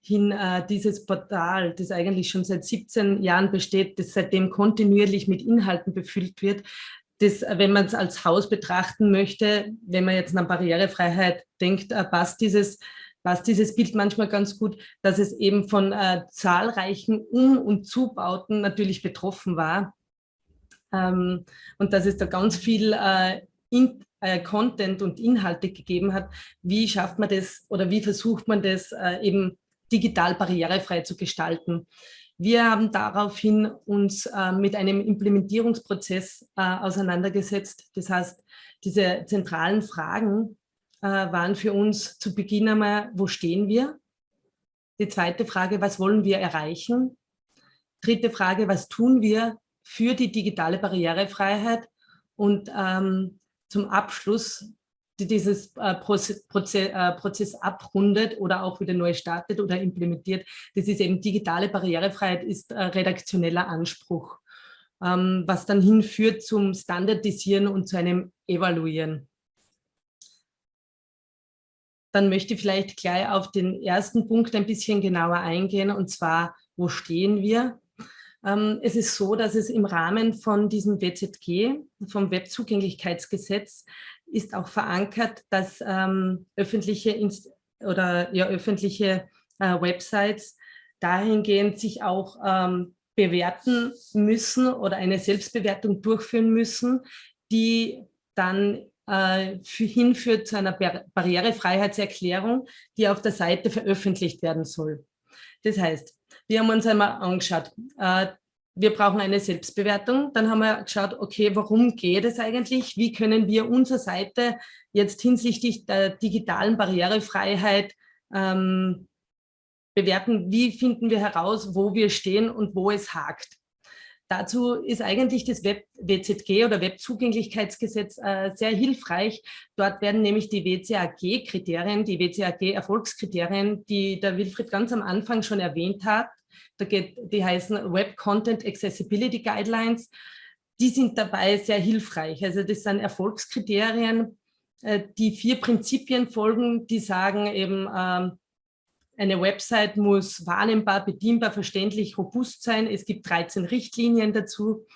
hin äh, dieses Portal, das eigentlich schon seit 17 Jahren besteht, das seitdem kontinuierlich mit Inhalten befüllt wird, das, wenn man es als Haus betrachten möchte, wenn man jetzt an Barrierefreiheit denkt, äh, passt dieses passt dieses Bild manchmal ganz gut, dass es eben von äh, zahlreichen Um- und Zubauten natürlich betroffen war ähm, und dass es da ganz viel äh, in, äh, Content und Inhalte gegeben hat. Wie schafft man das oder wie versucht man das äh, eben digital barrierefrei zu gestalten? Wir haben daraufhin uns äh, mit einem Implementierungsprozess äh, auseinandergesetzt. Das heißt, diese zentralen Fragen äh, waren für uns zu Beginn einmal, wo stehen wir? Die zweite Frage, was wollen wir erreichen? Dritte Frage, was tun wir, für die digitale Barrierefreiheit und ähm, zum Abschluss die dieses äh, Proze äh, Prozess abrundet oder auch wieder neu startet oder implementiert. Das ist eben digitale Barrierefreiheit, ist äh, redaktioneller Anspruch, ähm, was dann hinführt zum Standardisieren und zu einem Evaluieren. Dann möchte ich vielleicht gleich auf den ersten Punkt ein bisschen genauer eingehen, und zwar, wo stehen wir? Ähm, es ist so, dass es im Rahmen von diesem WZG, vom Webzugänglichkeitsgesetz, ist auch verankert, dass ähm, öffentliche Inst oder ja, öffentliche äh, Websites dahingehend sich auch ähm, bewerten müssen oder eine Selbstbewertung durchführen müssen, die dann äh, hinführt zu einer Bar Barrierefreiheitserklärung, die auf der Seite veröffentlicht werden soll. Das heißt, wir haben uns einmal angeschaut, äh, wir brauchen eine Selbstbewertung. Dann haben wir geschaut, okay, warum geht es eigentlich? Wie können wir unsere Seite jetzt hinsichtlich der digitalen Barrierefreiheit ähm, bewerten? Wie finden wir heraus, wo wir stehen und wo es hakt? Dazu ist eigentlich das Web WZG oder Webzugänglichkeitsgesetz äh, sehr hilfreich. Dort werden nämlich die WCAG-Kriterien, die WCAG-Erfolgskriterien, die der Wilfried ganz am Anfang schon erwähnt hat, da geht, die heißen Web Content Accessibility Guidelines, die sind dabei sehr hilfreich. Also das sind Erfolgskriterien, äh, die vier Prinzipien folgen, die sagen eben, ähm, eine Website muss wahrnehmbar, bedienbar, verständlich, robust sein. Es gibt 13 Richtlinien dazu.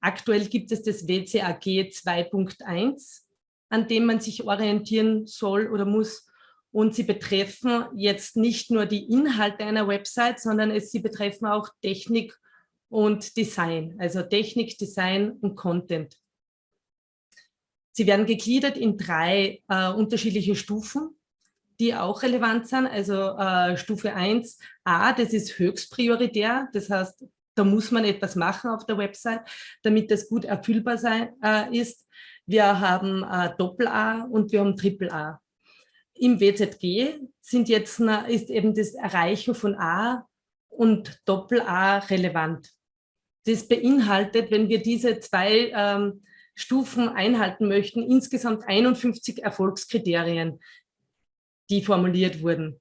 Aktuell gibt es das WCAG 2.1, an dem man sich orientieren soll oder muss. Und sie betreffen jetzt nicht nur die Inhalte einer Website, sondern es, sie betreffen auch Technik und Design, also Technik, Design und Content. Sie werden gegliedert in drei äh, unterschiedliche Stufen die auch relevant sind. Also äh, Stufe 1a, das ist höchst prioritär. Das heißt, da muss man etwas machen auf der Website, damit das gut erfüllbar sein, äh, ist. Wir haben äh, Doppel-A und wir haben Triple-A. Im WZG sind jetzt, ist eben das Erreichen von A und Doppel-A relevant. Das beinhaltet, wenn wir diese zwei ähm, Stufen einhalten möchten, insgesamt 51 Erfolgskriterien die formuliert wurden.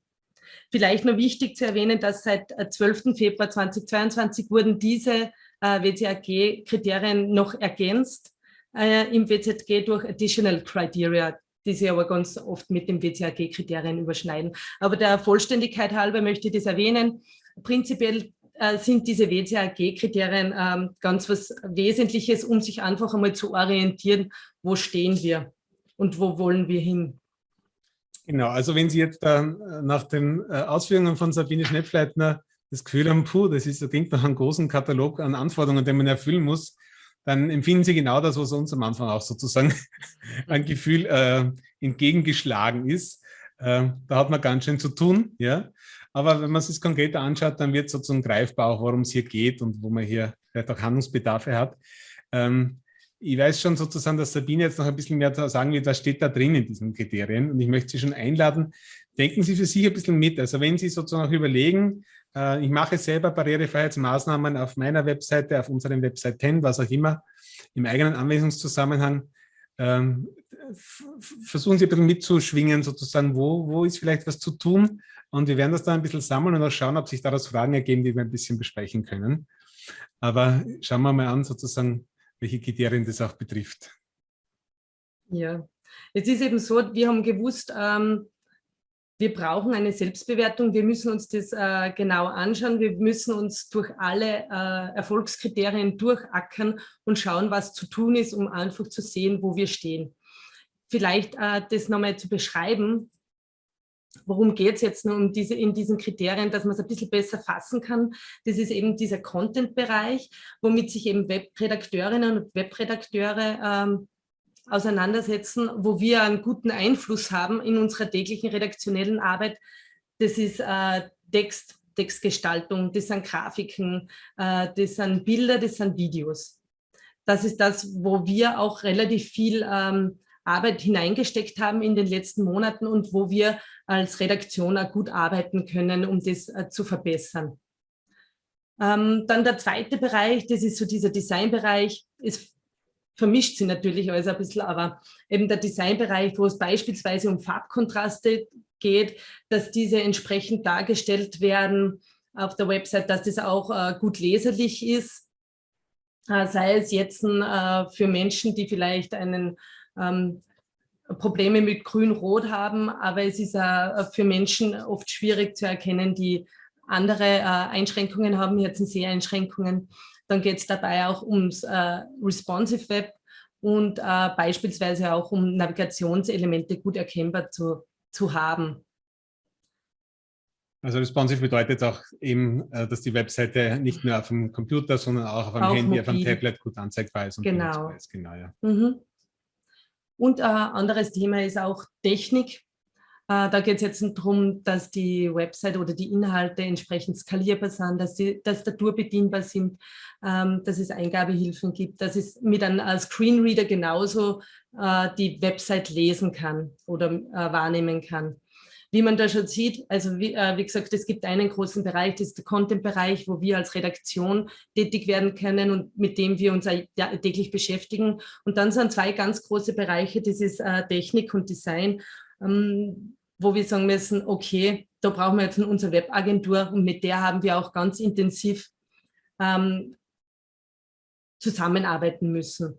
Vielleicht noch wichtig zu erwähnen, dass seit 12. Äh, Februar 2022 wurden diese äh, WCAG-Kriterien noch ergänzt äh, im WZG durch Additional Criteria, die sich aber ganz oft mit den WCAG-Kriterien überschneiden. Aber der Vollständigkeit halber möchte ich das erwähnen. Prinzipiell äh, sind diese WCAG-Kriterien ähm, ganz was Wesentliches, um sich einfach einmal zu orientieren, wo stehen wir und wo wollen wir hin. Genau, also wenn Sie jetzt äh, nach den äh, Ausführungen von Sabine Schnepfleitner das Gefühl haben, puh, das ist, das klingt nach einem großen Katalog an Anforderungen, den man erfüllen muss, dann empfinden Sie genau das, was uns am Anfang auch sozusagen *laughs* ein Gefühl äh, entgegengeschlagen ist. Äh, da hat man ganz schön zu tun, ja. Aber wenn man sich konkreter anschaut, dann wird sozusagen greifbar auch, worum es hier geht und wo man hier vielleicht auch Handlungsbedarfe hat. Ähm, ich weiß schon sozusagen, dass Sabine jetzt noch ein bisschen mehr sagen wird, was steht da drin in diesen Kriterien. Und ich möchte Sie schon einladen, denken Sie für sich ein bisschen mit. Also wenn Sie sozusagen auch überlegen, äh, ich mache selber Barrierefreiheitsmaßnahmen auf meiner Webseite, auf unserem Website 10, was auch immer, im eigenen Anwendungszusammenhang. Ähm, versuchen Sie ein bisschen mitzuschwingen, sozusagen, wo, wo ist vielleicht was zu tun. Und wir werden das da ein bisschen sammeln und auch schauen, ob sich daraus Fragen ergeben, die wir ein bisschen besprechen können. Aber schauen wir mal an, sozusagen, welche Kriterien das auch betrifft. Ja, es ist eben so, wir haben gewusst, ähm, wir brauchen eine Selbstbewertung, wir müssen uns das äh, genau anschauen, wir müssen uns durch alle äh, Erfolgskriterien durchackern und schauen, was zu tun ist, um einfach zu sehen, wo wir stehen. Vielleicht äh, das nochmal zu beschreiben, worum geht es jetzt nur um diese, in diesen Kriterien, dass man es ein bisschen besser fassen kann. Das ist eben dieser Content-Bereich, womit sich eben Webredakteurinnen und Webredakteure ähm, auseinandersetzen, wo wir einen guten Einfluss haben in unserer täglichen redaktionellen Arbeit. Das ist äh, Text, Textgestaltung, das sind Grafiken, äh, das sind Bilder, das sind Videos. Das ist das, wo wir auch relativ viel ähm, Arbeit hineingesteckt haben in den letzten Monaten und wo wir als Redaktion auch gut arbeiten können, um das äh, zu verbessern. Ähm, dann der zweite Bereich, das ist so dieser Designbereich, ist vermischt sie natürlich alles ein bisschen, aber eben der Designbereich, wo es beispielsweise um Farbkontraste geht, dass diese entsprechend dargestellt werden auf der Website, dass das auch äh, gut leserlich ist, äh, sei es jetzt äh, für Menschen, die vielleicht einen ähm, Probleme mit Grün-Rot haben, aber es ist äh, für Menschen oft schwierig zu erkennen, die andere äh, Einschränkungen haben, jetzt Seheinschränkungen. Dann geht es dabei auch ums äh, Responsive Web und äh, beispielsweise auch um Navigationselemente gut erkennbar zu, zu haben. Also responsive bedeutet auch eben, äh, dass die Webseite nicht nur auf dem Computer, sondern auch auf dem Handy, mobil. auf dem Tablet gut anzeigbar ist. Und genau. Ist. genau ja. Mhm. Und ein äh, anderes Thema ist auch Technik. Äh, da geht es jetzt darum, dass die Website oder die Inhalte entsprechend skalierbar sind, dass die Tastatur bedienbar sind, ähm, dass es Eingabehilfen gibt, dass es mit einem äh, Screenreader genauso die Website lesen kann oder wahrnehmen kann. Wie man da schon sieht, also wie, äh, wie gesagt, es gibt einen großen Bereich, das ist der Content-Bereich, wo wir als Redaktion tätig werden können und mit dem wir uns täglich beschäftigen. Und dann sind zwei ganz große Bereiche, das ist äh, Technik und Design, ähm, wo wir sagen müssen, okay, da brauchen wir jetzt unsere Webagentur und mit der haben wir auch ganz intensiv ähm, zusammenarbeiten müssen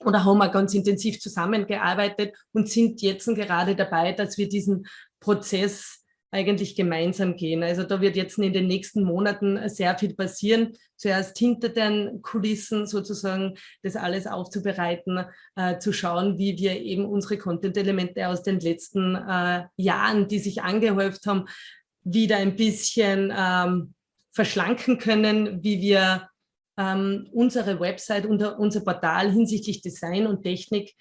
oder haben wir ganz intensiv zusammengearbeitet und sind jetzt gerade dabei, dass wir diesen Prozess eigentlich gemeinsam gehen. Also da wird jetzt in den nächsten Monaten sehr viel passieren. Zuerst hinter den Kulissen sozusagen das alles aufzubereiten, äh, zu schauen, wie wir eben unsere Content-Elemente aus den letzten äh, Jahren, die sich angehäuft haben, wieder ein bisschen ähm, verschlanken können, wie wir ähm, unsere Website und unser Portal hinsichtlich Design und Technik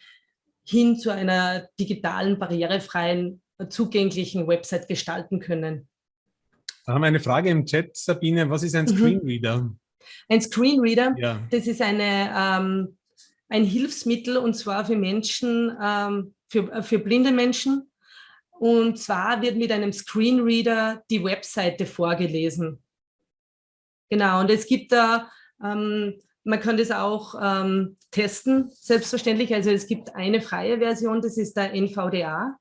hin zu einer digitalen, barrierefreien, zugänglichen Website gestalten können. Da haben wir eine Frage im Chat, Sabine. Was ist ein mhm. Screenreader? Ein Screenreader, ja. das ist eine, ähm, ein Hilfsmittel und zwar für Menschen, ähm, für, für blinde Menschen. Und zwar wird mit einem Screenreader die Webseite vorgelesen. Genau, und es gibt da ähm, man kann das auch ähm, testen, selbstverständlich. Also es gibt eine freie Version, das ist der NVDA.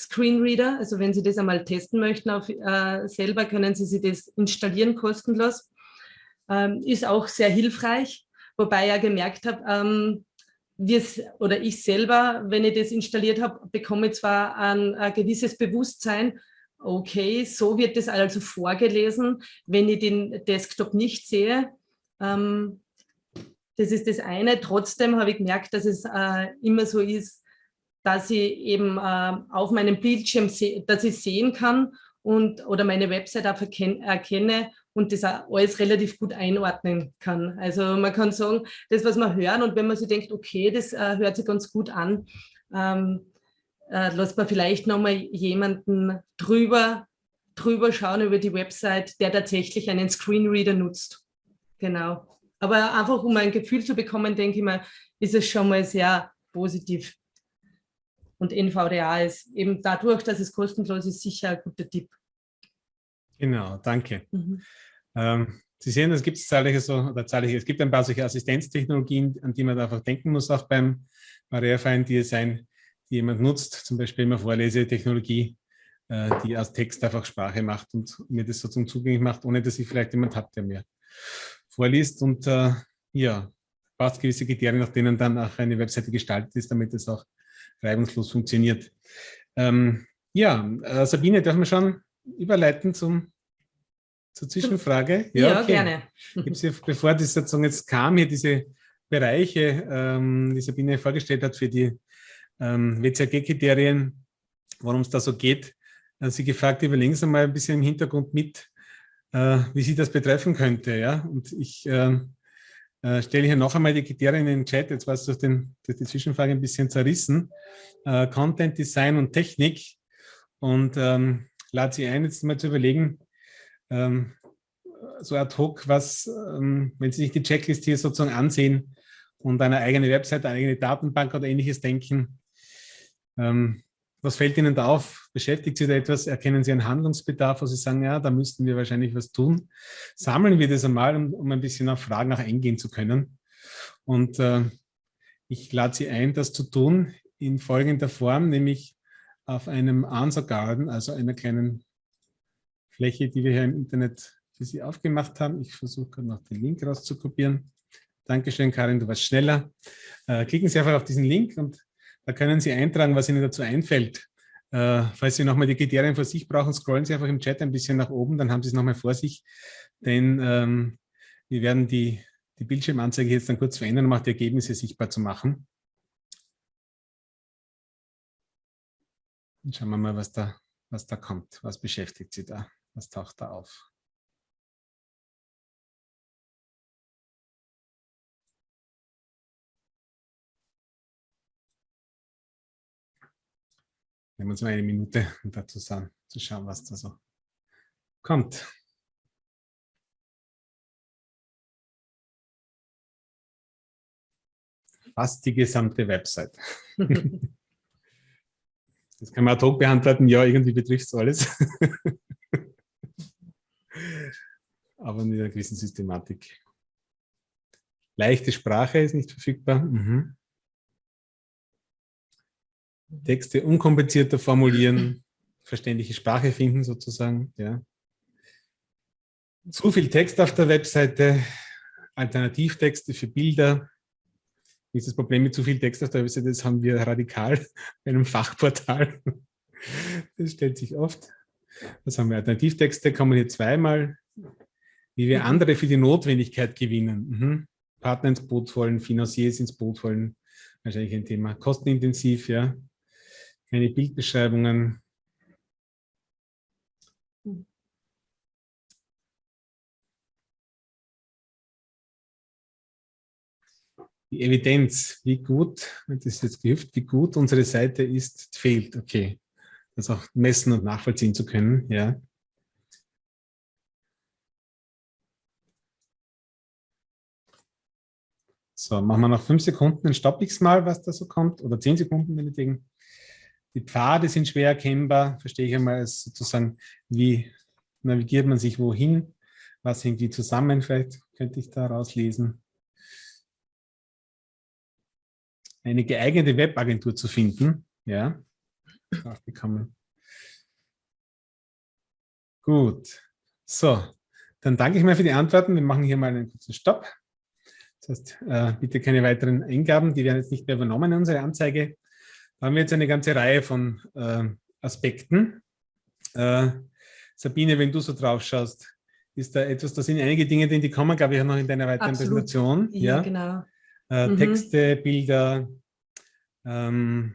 Screenreader, also wenn Sie das einmal testen möchten auf, äh, selber, können Sie sich das installieren kostenlos. Ähm, ist auch sehr hilfreich, wobei ich ja gemerkt habe, ähm, oder ich selber, wenn ich das installiert habe, bekomme zwar ein, ein gewisses Bewusstsein, okay, so wird das also vorgelesen, wenn ich den Desktop nicht sehe. Ähm, das ist das eine. Trotzdem habe ich gemerkt, dass es äh, immer so ist, dass ich eben äh, auf meinem Bildschirm, dass ich sehen kann und oder meine Website auch erkenne und das alles relativ gut einordnen kann. Also man kann sagen, das, was wir hören und wenn man sich denkt, okay, das äh, hört sich ganz gut an, ähm, äh, lässt man vielleicht nochmal jemanden drüber, drüber schauen über die Website, der tatsächlich einen Screenreader nutzt. Genau. Aber einfach, um ein Gefühl zu bekommen, denke ich mal, ist es schon mal sehr positiv. Und NVDA ist eben dadurch, dass es kostenlos ist, sicher ein guter Tipp. Genau, danke. Mhm. Ähm, Sie sehen, es gibt zahlreiche so, oder zahlreiche, es gibt ein paar solche Assistenztechnologien, an die man einfach denken muss, auch beim barrierefreien Design, die jemand nutzt, zum Beispiel immer Vorlesetechnologie, äh, die aus Text einfach Sprache macht und mir das sozusagen zugänglich macht, ohne dass ich vielleicht jemand habe, der mir vorliest und äh, ja, braucht gewisse Kriterien, nach denen dann auch eine Webseite gestaltet ist, damit es auch reibungslos funktioniert. Ähm, ja, äh, Sabine, dürfen wir schon überleiten zum, zur Zwischenfrage? Ja, ja okay. gerne. Gibt's hier, bevor das sozusagen jetzt kam, hier diese Bereiche, ähm, die Sabine vorgestellt hat für die ähm, WCAG-Kriterien, worum es da so geht, äh, Sie gefragt, überlegen Sie mal ein bisschen im Hintergrund mit, äh, wie Sie das betreffen könnte. Ja? Und ich äh, äh, stelle hier noch einmal die Kriterien in den Chat, jetzt war es durch, den, durch die Zwischenfrage ein bisschen zerrissen. Äh, Content, Design und Technik. Und ähm, lade Sie ein, jetzt mal zu überlegen, ähm, so ad hoc, was, ähm, wenn Sie sich die Checklist hier sozusagen ansehen und eine eigene Website, eine eigene Datenbank oder ähnliches denken, ähm, was fällt Ihnen da auf? Beschäftigt Sie da etwas? Erkennen Sie einen Handlungsbedarf, wo Sie sagen, ja, da müssten wir wahrscheinlich was tun? Sammeln wir das einmal, um, um ein bisschen auf Fragen auch eingehen zu können. Und äh, ich lade Sie ein, das zu tun in folgender Form, nämlich auf einem Answer Garden, also einer kleinen Fläche, die wir hier im Internet für Sie aufgemacht haben. Ich versuche gerade noch den Link rauszukopieren. Dankeschön, Karin, du warst schneller. Äh, klicken Sie einfach auf diesen Link und da können Sie eintragen, was Ihnen dazu einfällt. Äh, falls Sie nochmal die Kriterien vor sich brauchen, scrollen Sie einfach im Chat ein bisschen nach oben, dann haben Sie es nochmal vor sich. Denn ähm, wir werden die, die Bildschirmanzeige jetzt dann kurz verändern, um auch die Ergebnisse sichtbar zu machen. Und schauen wir mal, was da, was da kommt. Was beschäftigt Sie da? Was taucht da auf? Nehmen wir uns mal eine Minute, *laughs* um da zu schauen, was da so kommt. Fast die gesamte Website. *laughs* Das kann man ad hoc beantworten, ja, irgendwie betrifft es alles. *laughs* Aber in einer gewissen Systematik. Leichte Sprache ist nicht verfügbar. Mhm. Texte unkomplizierter formulieren, verständliche Sprache finden sozusagen. Ja. Zu viel Text auf der Webseite, Alternativtexte für Bilder. Ist das Problem mit zu viel Text auf der Webseite? Das haben wir radikal *laughs* bei einem Fachportal. Das stellt sich oft. Was haben wir? Alternativtexte kommen hier zweimal. Wie wir andere für die Notwendigkeit gewinnen. Mhm. Partner ins Boot wollen, Financiers ins Boot wollen. Wahrscheinlich ein Thema. Kostenintensiv, ja keine Bildbeschreibungen. Die Evidenz, wie gut, das ist jetzt gehüpft, wie gut unsere Seite ist, fehlt. Okay, das auch messen und nachvollziehen zu können. Ja. So, machen wir noch fünf Sekunden, dann stoppe ich es mal, was da so kommt, oder zehn Sekunden, meinetwegen. Die Pfade sind schwer erkennbar, verstehe ich einmal als sozusagen, wie navigiert man sich wohin, was hängt wie zusammen, vielleicht könnte ich da rauslesen. Eine geeignete Webagentur zu finden, ja, aufgekommen. Gut, so, dann danke ich mal für die Antworten. Wir machen hier mal einen kurzen Stopp. Das heißt, äh, bitte keine weiteren Eingaben, die werden jetzt nicht mehr übernommen in unsere Anzeige. Da haben wir jetzt eine ganze Reihe von äh, Aspekten. Äh, Sabine, wenn du so drauf schaust, ist da etwas, da sind einige Dinge, die kommen, glaube ich, auch noch in deiner weiteren Absolut. Präsentation. Ja, ja? genau. Äh, mhm. Texte, Bilder. Ähm.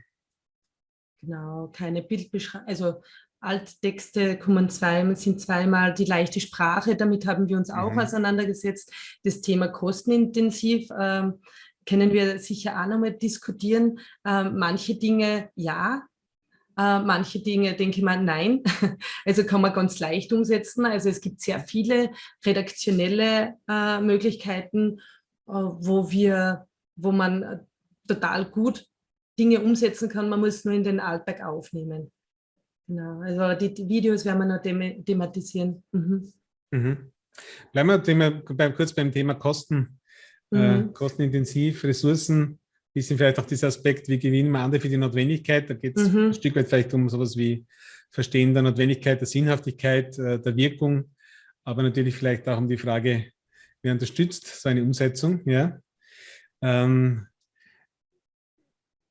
Genau, keine Bildbeschreibung, also Alttexte kommen zweimal, sind zweimal die leichte Sprache, damit haben wir uns auch mhm. auseinandergesetzt. Das Thema kostenintensiv ähm, können wir sicher auch nochmal diskutieren. Ähm, manche Dinge ja, äh, manche Dinge denke ich mal nein. *laughs* Also kann man ganz leicht umsetzen. Also es gibt sehr viele redaktionelle äh, Möglichkeiten, äh, wo wir, wo man total gut Dinge umsetzen kann. Man muss nur in den Alltag aufnehmen. Genau, also die, die Videos werden wir noch them thematisieren. Mhm. Mhm. Bleiben wir Thema, beim, kurz beim Thema Kosten. Äh, mhm. Äh, kostenintensiv, Ressourcen, ein bisschen vielleicht auch dieser Aspekt, wie gewinnen wir andere für die Notwendigkeit. Da geht es mhm. ein Stück weit vielleicht um sowas wie Verstehen der Notwendigkeit, der Sinnhaftigkeit, äh, der Wirkung, aber natürlich vielleicht auch um die Frage, wer unterstützt so eine Umsetzung. Ja? Ähm,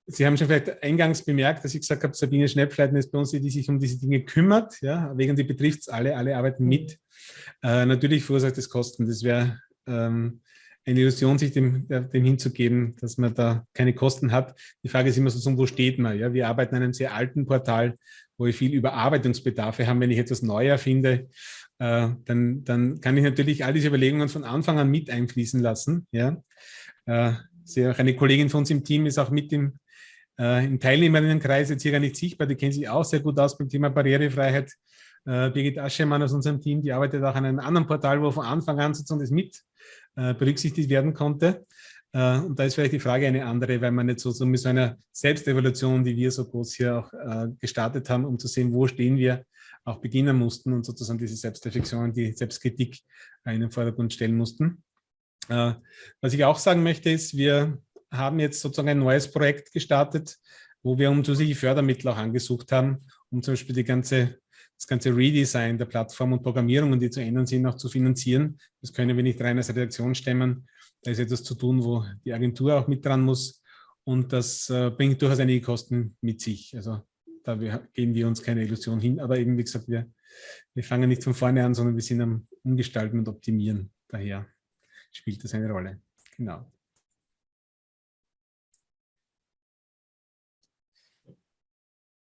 Sie haben schon vielleicht eingangs bemerkt, dass ich gesagt habe, Sabine Schnepfleiten ist bei uns die, die sich um diese Dinge kümmert. Ja, wegen die betrifft es alle, alle arbeiten mit. Äh, natürlich verursacht es Kosten. Das wäre ähm, eine Illusion, sich dem, dem hinzugeben, dass man da keine Kosten hat. Die Frage ist immer so, wo steht man? Ja, wir arbeiten an einem sehr alten Portal, wo wir viel Überarbeitungsbedarfe haben. Wenn ich etwas neu erfinde, äh, dann, dann kann ich natürlich all diese Überlegungen von Anfang an mit einfließen lassen. Ja, äh, eine Kollegin von uns im Team ist auch mit im äh, Im Teilnehmerinnenkreis jetzt hier gar nicht sichtbar, die kennen sich auch sehr gut aus beim Thema Barrierefreiheit. Äh, Birgit Aschemann aus unserem Team, die arbeitet auch an einem anderen Portal, wo von Anfang an sozusagen das mit äh, berücksichtigt werden konnte. Äh, und da ist vielleicht die Frage eine andere, weil man nicht so, mit so einer Selbstevaluation, die wir so groß hier auch äh, gestartet haben, um zu sehen, wo stehen wir, auch beginnen mussten und sozusagen diese Selbstreflexion, die Selbstkritik in den Vordergrund stellen mussten. Äh, was ich auch sagen möchte, ist, wir haben jetzt sozusagen ein neues Projekt gestartet, wo wir um zusätzliche Fördermittel auch angesucht haben, um zum Beispiel die ganze, das ganze Redesign der Plattform und Programmierungen, die zu ändern sind, auch zu finanzieren. Das können wir nicht rein als Redaktion stemmen. Da ist etwas zu tun, wo die Agentur auch mit dran muss. Und das äh, bringt durchaus einige Kosten mit sich. Also da wir, geben wir uns keine Illusion hin. Aber eben, wie gesagt, wir, wir fangen nicht von vorne an, sondern wir sind am Umgestalten und Optimieren. Daher spielt das eine Rolle. Genau.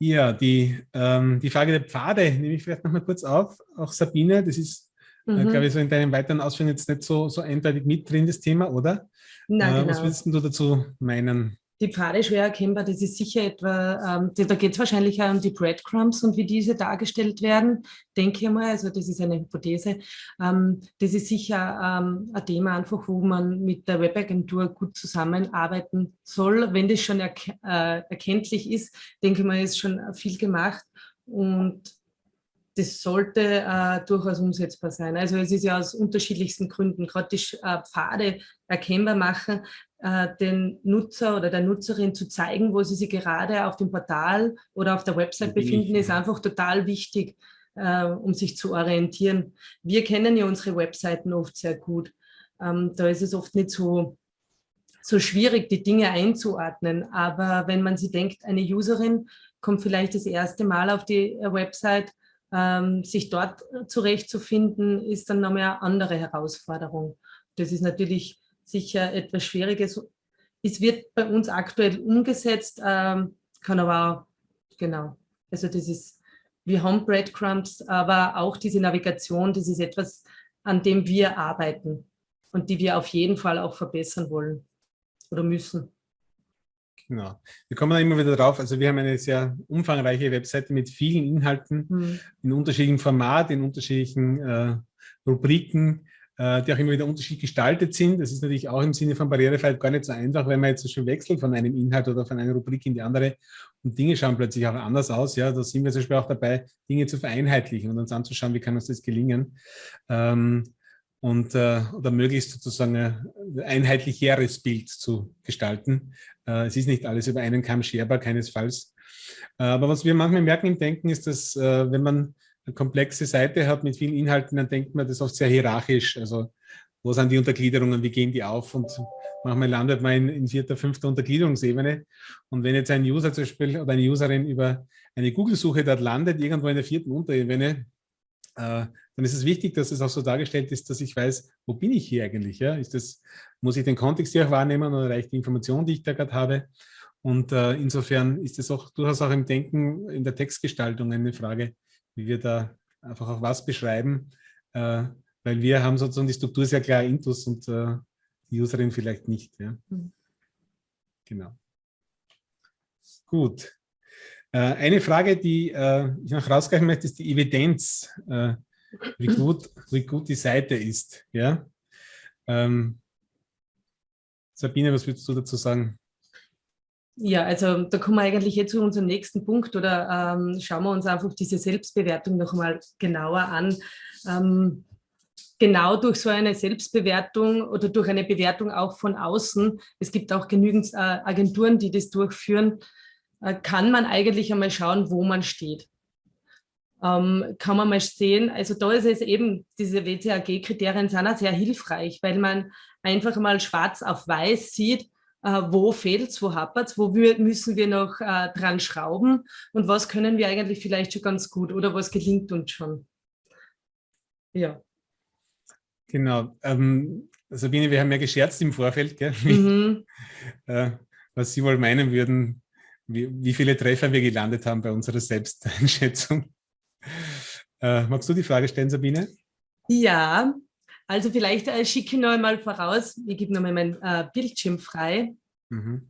Ja, die, ähm, die Frage der Pfade nehme ich vielleicht noch mal kurz auf. Auch Sabine, das ist, äh, mhm. äh, glaube ich, so in deinen weiteren Ausführungen jetzt nicht so, so eindeutig mit drin, das Thema, oder? Nein, äh, genau. Was würdest du dazu meinen? Die Pfade schwer erkennbar, das ist sicher etwa, ähm, da geht es wahrscheinlich auch um die Breadcrumbs und wie diese dargestellt werden, denke ich mal, also das ist eine Hypothese. Ähm, das ist sicher ähm, ein Thema einfach, wo man mit der Webagentur gut zusammenarbeiten soll. Wenn das schon er äh, erkenntlich ist, denke ich mal, ist schon viel gemacht und das sollte äh, durchaus umsetzbar sein. Also es ist ja aus unterschiedlichsten Gründen, gerade die äh, Pfade erkennbar machen, den Nutzer oder der Nutzerin zu zeigen, wo sie sich gerade auf dem Portal oder auf der Website befinden, ist einfach total wichtig, äh, um sich zu orientieren. Wir kennen ja unsere Webseiten oft sehr gut. Ähm, da ist es oft nicht so, so schwierig, die Dinge einzuordnen. Aber wenn man sich denkt, eine Userin kommt vielleicht das erste Mal auf die äh, Website, ähm, sich dort zurechtzufinden, ist dann nochmal eine andere Herausforderung. Das ist natürlich sicher etwas Schwieriges. Es wird bei uns aktuell umgesetzt, ähm, kann aber auch, genau, also das ist, wir haben Breadcrumbs, aber auch diese Navigation, das ist etwas, an dem wir arbeiten und die wir auf jeden Fall auch verbessern wollen oder müssen. Genau. Wir kommen da immer wieder drauf. Also wir haben eine sehr umfangreiche Webseite mit vielen Inhalten mhm. in unterschiedlichem Format, in unterschiedlichen äh, Rubriken, äh, die auch immer wieder unterschiedlich gestaltet sind. Das ist natürlich auch im Sinne von Barrierefreiheit gar nicht so einfach, wenn man jetzt so schön wechselt von einem Inhalt oder von einer Rubrik in die andere und Dinge schauen plötzlich auch anders aus. Ja, da sind wir zum Beispiel auch dabei, Dinge zu vereinheitlichen und uns anzuschauen, wie kann uns das gelingen. Ähm, und äh, oder möglichst sozusagen ein einheitlicheres Bild zu gestalten. Äh, es ist nicht alles über einen Kamm scherbar, keinesfalls. Äh, aber was wir manchmal merken im Denken ist, dass äh, wenn man eine komplexe Seite hat mit vielen Inhalten, dann denkt man das oft sehr hierarchisch. Also wo sind die Untergliederungen, wie gehen die auf? Und manchmal landet man in, in vierter, fünfter Untergliederungsebene. Und wenn jetzt ein User zum Beispiel oder eine Userin über eine Google-Suche dort landet, irgendwo in der vierten Unterebene, äh, dann ist es wichtig, dass es auch so dargestellt ist, dass ich weiß, wo bin ich hier eigentlich? Ja? Ist das, muss ich den Kontext hier auch wahrnehmen oder reicht die Information, die ich da gerade habe? Und äh, insofern ist es auch durchaus auch im Denken, in der Textgestaltung eine Frage, wie wir da einfach auch was beschreiben, äh, weil wir haben sozusagen die Struktur sehr klar intus und äh, die Userin vielleicht nicht. Ja? Mhm. Genau. Gut. Äh, eine Frage, die äh, ich noch rausgreifen möchte, ist die Evidenz, äh, wie, *laughs* gut, wie gut die Seite ist. Ja? Ähm, Sabine, was würdest du dazu sagen? Ja, also da kommen wir eigentlich jetzt zu unserem nächsten Punkt oder ähm, schauen wir uns einfach diese Selbstbewertung noch mal genauer an. Ähm, genau durch so eine Selbstbewertung oder durch eine Bewertung auch von außen, es gibt auch genügend äh, Agenturen, die das durchführen, äh, kann man eigentlich einmal schauen, wo man steht. Ähm, kann man mal sehen, also da ist es eben, diese WCAG-Kriterien sind auch sehr hilfreich, weil man einfach mal schwarz auf weiß sieht, wo fehlt es, wo hapert es, wo müssen wir noch äh, dran schrauben und was können wir eigentlich vielleicht schon ganz gut oder was gelingt uns schon. Ja. Genau. Ähm, Sabine, wir haben ja gescherzt im Vorfeld, gell? *laughs* Mhm. äh, was Sie wohl meinen würden, wie, wie, viele Treffer wir gelandet haben bei unserer Selbsteinschätzung. *laughs* Äh, magst du die Frage stellen, Sabine? Ja, also vielleicht äh, schicke ich noch einmal voraus, ich gebe noch mal mein äh, Bildschirm frei. Mhm.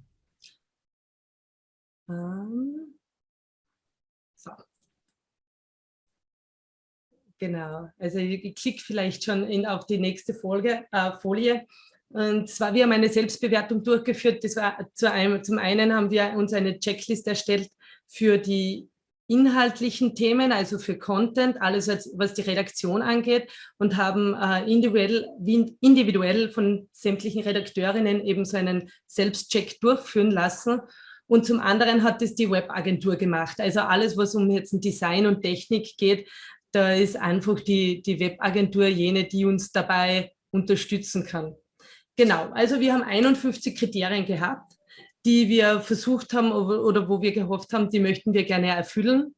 Ähm, so. Genau, also ich, ich klicke vielleicht schon in, auf die nächste Folge, äh, Folie. Und zwar, wir haben eine Selbstbewertung durchgeführt. Das war zu einem, zum einen haben wir uns eine Checkliste erstellt für die inhaltlichen Themen, also für Content, alles was die Redaktion angeht und haben äh, individuell, individuell von sämtlichen Redakteurinnen eben so einen Selbstcheck durchführen lassen. Und zum anderen hat es die Webagentur gemacht. Also alles, was um jetzt Design und Technik geht, da ist einfach die, die Webagentur jene, die uns dabei unterstützen kann. Genau, also wir haben 51 Kriterien gehabt die wir versucht haben oder wo wir gehofft haben, die möchten wir gerne erfüllen.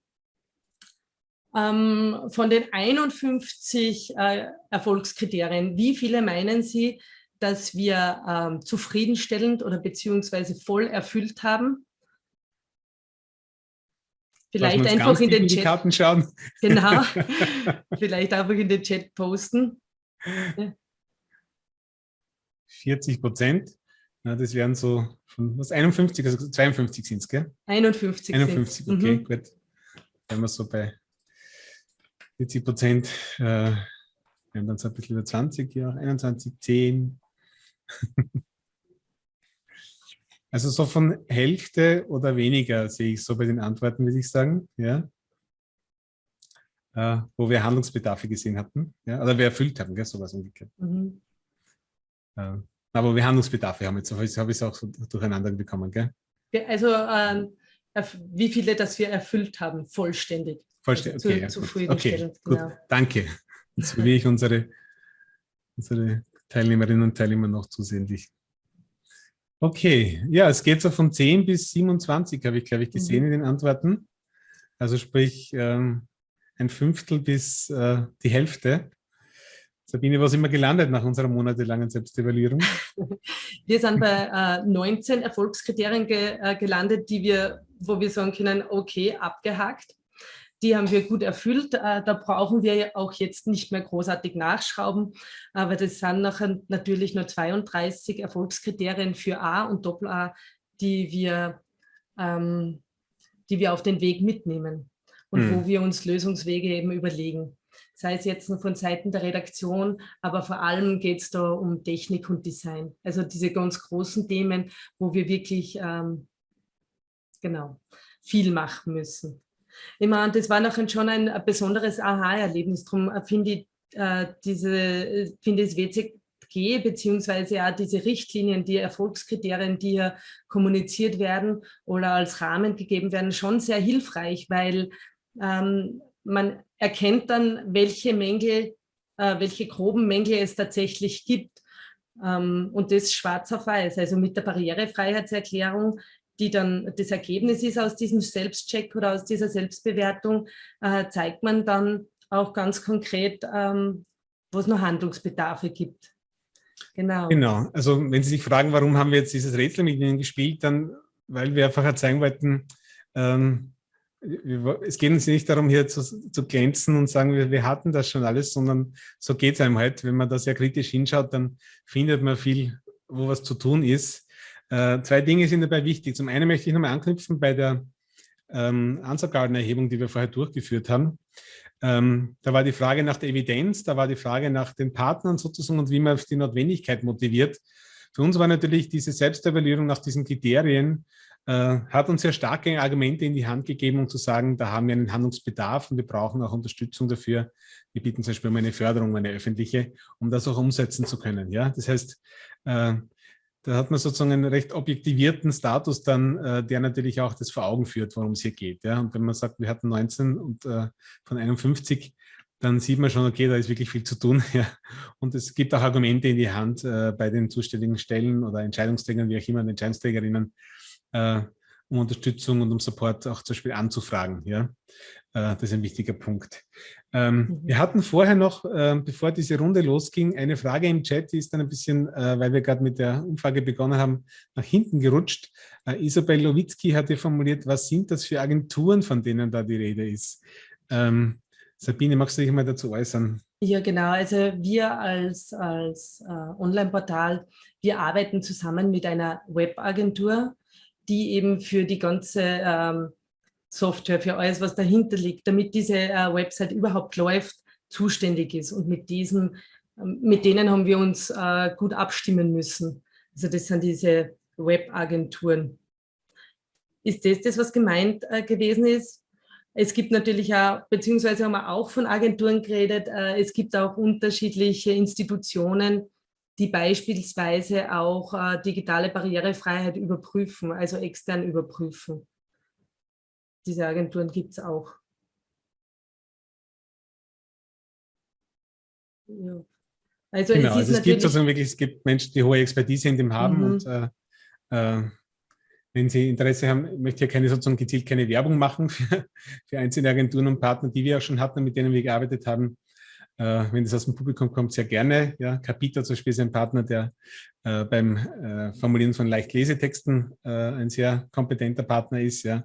Ähm, von den 51 äh, Erfolgskriterien, wie viele meinen Sie, dass wir ähm, zufriedenstellend oder beziehungsweise voll erfüllt haben? Vielleicht einfach in den Chat. Karten schauen. Genau. *laughs* Vielleicht einfach in den Chat posten. 40 Prozent. Ja, das wären so von was 51, also 52 sind es, gell? 51. 51, okay, mhm. gut. Wenn wir so bei 40 Prozent, äh, wir haben dann so ein bisschen über 20, ja, 21, 10. also so von Hälfte oder weniger sehe ich so bei den Antworten, würde ich sagen, ja. Äh, wo wir Handlungsbedarfe gesehen hatten, ja, oder wir erfüllt haben, gell, sowas umgekehrt. Mhm. Äh, aber wir Handlungsbedarfe haben jetzt, habe ich es auch so durcheinander bekommen, gell? Also ähm, wie viele, dass wir erfüllt haben, vollständig. Vollständig, okay. Also, zu, ja, okay, gut, genau. danke. Jetzt will ich unsere, unsere Teilnehmerinnen und Teilnehmer noch zusehentlich. Okay, ja, es geht so von 10 bis 27, habe ich, glaube ich, gesehen mhm. in den Antworten. Also sprich ähm, ein Fünftel bis äh, die Hälfte. Sabine, wo sind wir gelandet nach unserer monatelangen Selbstevaluierung? *laughs* Wir sind bei äh, 19 Erfolgskriterien ge, äh, gelandet, die wir, wo wir sagen können, okay, abgehakt. Die haben wir gut erfüllt. Äh, da brauchen wir auch jetzt nicht mehr großartig nachschrauben, aber das sind nachher natürlich nur 32 Erfolgskriterien für A und Doppel-A, die wir, ähm, die wir auf den Weg mitnehmen und hm. wo wir uns Lösungswege eben überlegen sei es jetzt von Seiten der Redaktion, aber vor allem geht es da um Technik und Design. Also diese ganz großen Themen, wo wir wirklich ähm, genau viel machen müssen. Ich meine, das war nachher schon ein, besonderes Aha-Erlebnis. Darum finde ich äh, diese, finde das WCG beziehungsweise auch diese Richtlinien, die Erfolgskriterien, die hier kommuniziert werden oder als Rahmen gegeben werden, schon sehr hilfreich, weil ähm, man erkennt dann, welche Mängel, äh, welche groben Mängel es tatsächlich gibt. Ähm, und das schwarz auf weiß, also mit der Barrierefreiheitserklärung, die dann das Ergebnis ist aus diesem Selbstcheck oder aus dieser Selbstbewertung, äh, zeigt man dann auch ganz konkret, ähm, wo es noch Handlungsbedarfe gibt. Genau. Genau. Also wenn Sie sich fragen, warum haben wir jetzt dieses Rätsel mit Ihnen gespielt, dann weil wir einfach zeigen wollten, ähm, es geht uns nicht darum, hier zu, zu glänzen und sagen, wir, wir, hatten das schon alles, sondern so geht es einem halt. Wenn man da sehr kritisch hinschaut, dann findet man viel, wo was zu tun ist. Äh, zwei Dinge sind dabei wichtig. Zum einen möchte ich nochmal anknüpfen bei der ähm, Ansargarden-Erhebung, die wir vorher durchgeführt haben. Ähm, da war die Frage nach der Evidenz, da war die Frage nach den Partnern sozusagen und wie man die Notwendigkeit motiviert. Für uns war natürlich diese Selbstevaluierung nach diesen Kriterien äh, hat uns sehr starke Argumente in die Hand gegeben, um zu sagen, da haben wir einen Handlungsbedarf und wir brauchen auch Unterstützung dafür. Wir bieten zum Beispiel um eine Förderung, eine öffentliche, um das auch umsetzen zu können. Ja, Das heißt, äh, da hat man sozusagen einen recht objektivierten Status dann, äh, der natürlich auch das vor Augen führt, worum es hier geht. Ja? Und wenn man sagt, wir hatten 19 und äh, von 51, dann sieht man schon, okay, da ist wirklich viel zu tun. *laughs* Ja. Und es gibt auch Argumente in die Hand äh, bei den zuständigen Stellen oder Entscheidungsträgern, wie auch immer, Entscheidungsträgerinnen, äh, um Unterstützung und um Support auch zum Beispiel anzufragen. Ja? Äh, das ist ein wichtiger Punkt. Ähm, mhm. Wir hatten vorher noch, äh, bevor diese Runde losging, eine Frage im Chat, die ist dann ein bisschen, äh, weil wir gerade mit der Umfrage begonnen haben, nach hinten gerutscht. Äh, Isabel Lowitzki hatte formuliert, was sind das für Agenturen, von denen da die Rede ist? Ähm, Sabine, magst du dich mal dazu äußern? Ja, genau. Also wir als, als äh, Online-Portal, wir arbeiten zusammen mit einer Webagentur, die eben für die ganze ähm, Software, für alles, was dahinter liegt, damit diese äh, Website überhaupt läuft, zuständig ist. Und mit diesen, ähm, mit denen haben wir uns äh, gut abstimmen müssen. Also das sind diese Webagenturen. Ist das das, was gemeint äh, gewesen ist? Es gibt natürlich auch, beziehungsweise haben wir auch von Agenturen geredet, äh, es gibt auch unterschiedliche Institutionen, die beispielsweise auch äh, digitale Barrierefreiheit überprüfen, also extern überprüfen. Diese Agenturen gibt es auch. Ja. Also genau, es, also es gibt sozusagen wirklich, es gibt Menschen, die hohe Expertise in dem haben mhm. und äh, äh, wenn Sie Interesse haben, ich möchte ja keine sozusagen gezielt keine Werbung machen für, für einzelne Agenturen und Partner, die wir auch schon hatten, mit denen wir gearbeitet haben. Äh, wenn das aus dem Publikum kommt, sehr gerne. Ja, Capita zum Beispiel ist ein Partner, der äh, beim äh, Formulieren von Leichtlesetexten äh, ein sehr kompetenter Partner ist. Ja.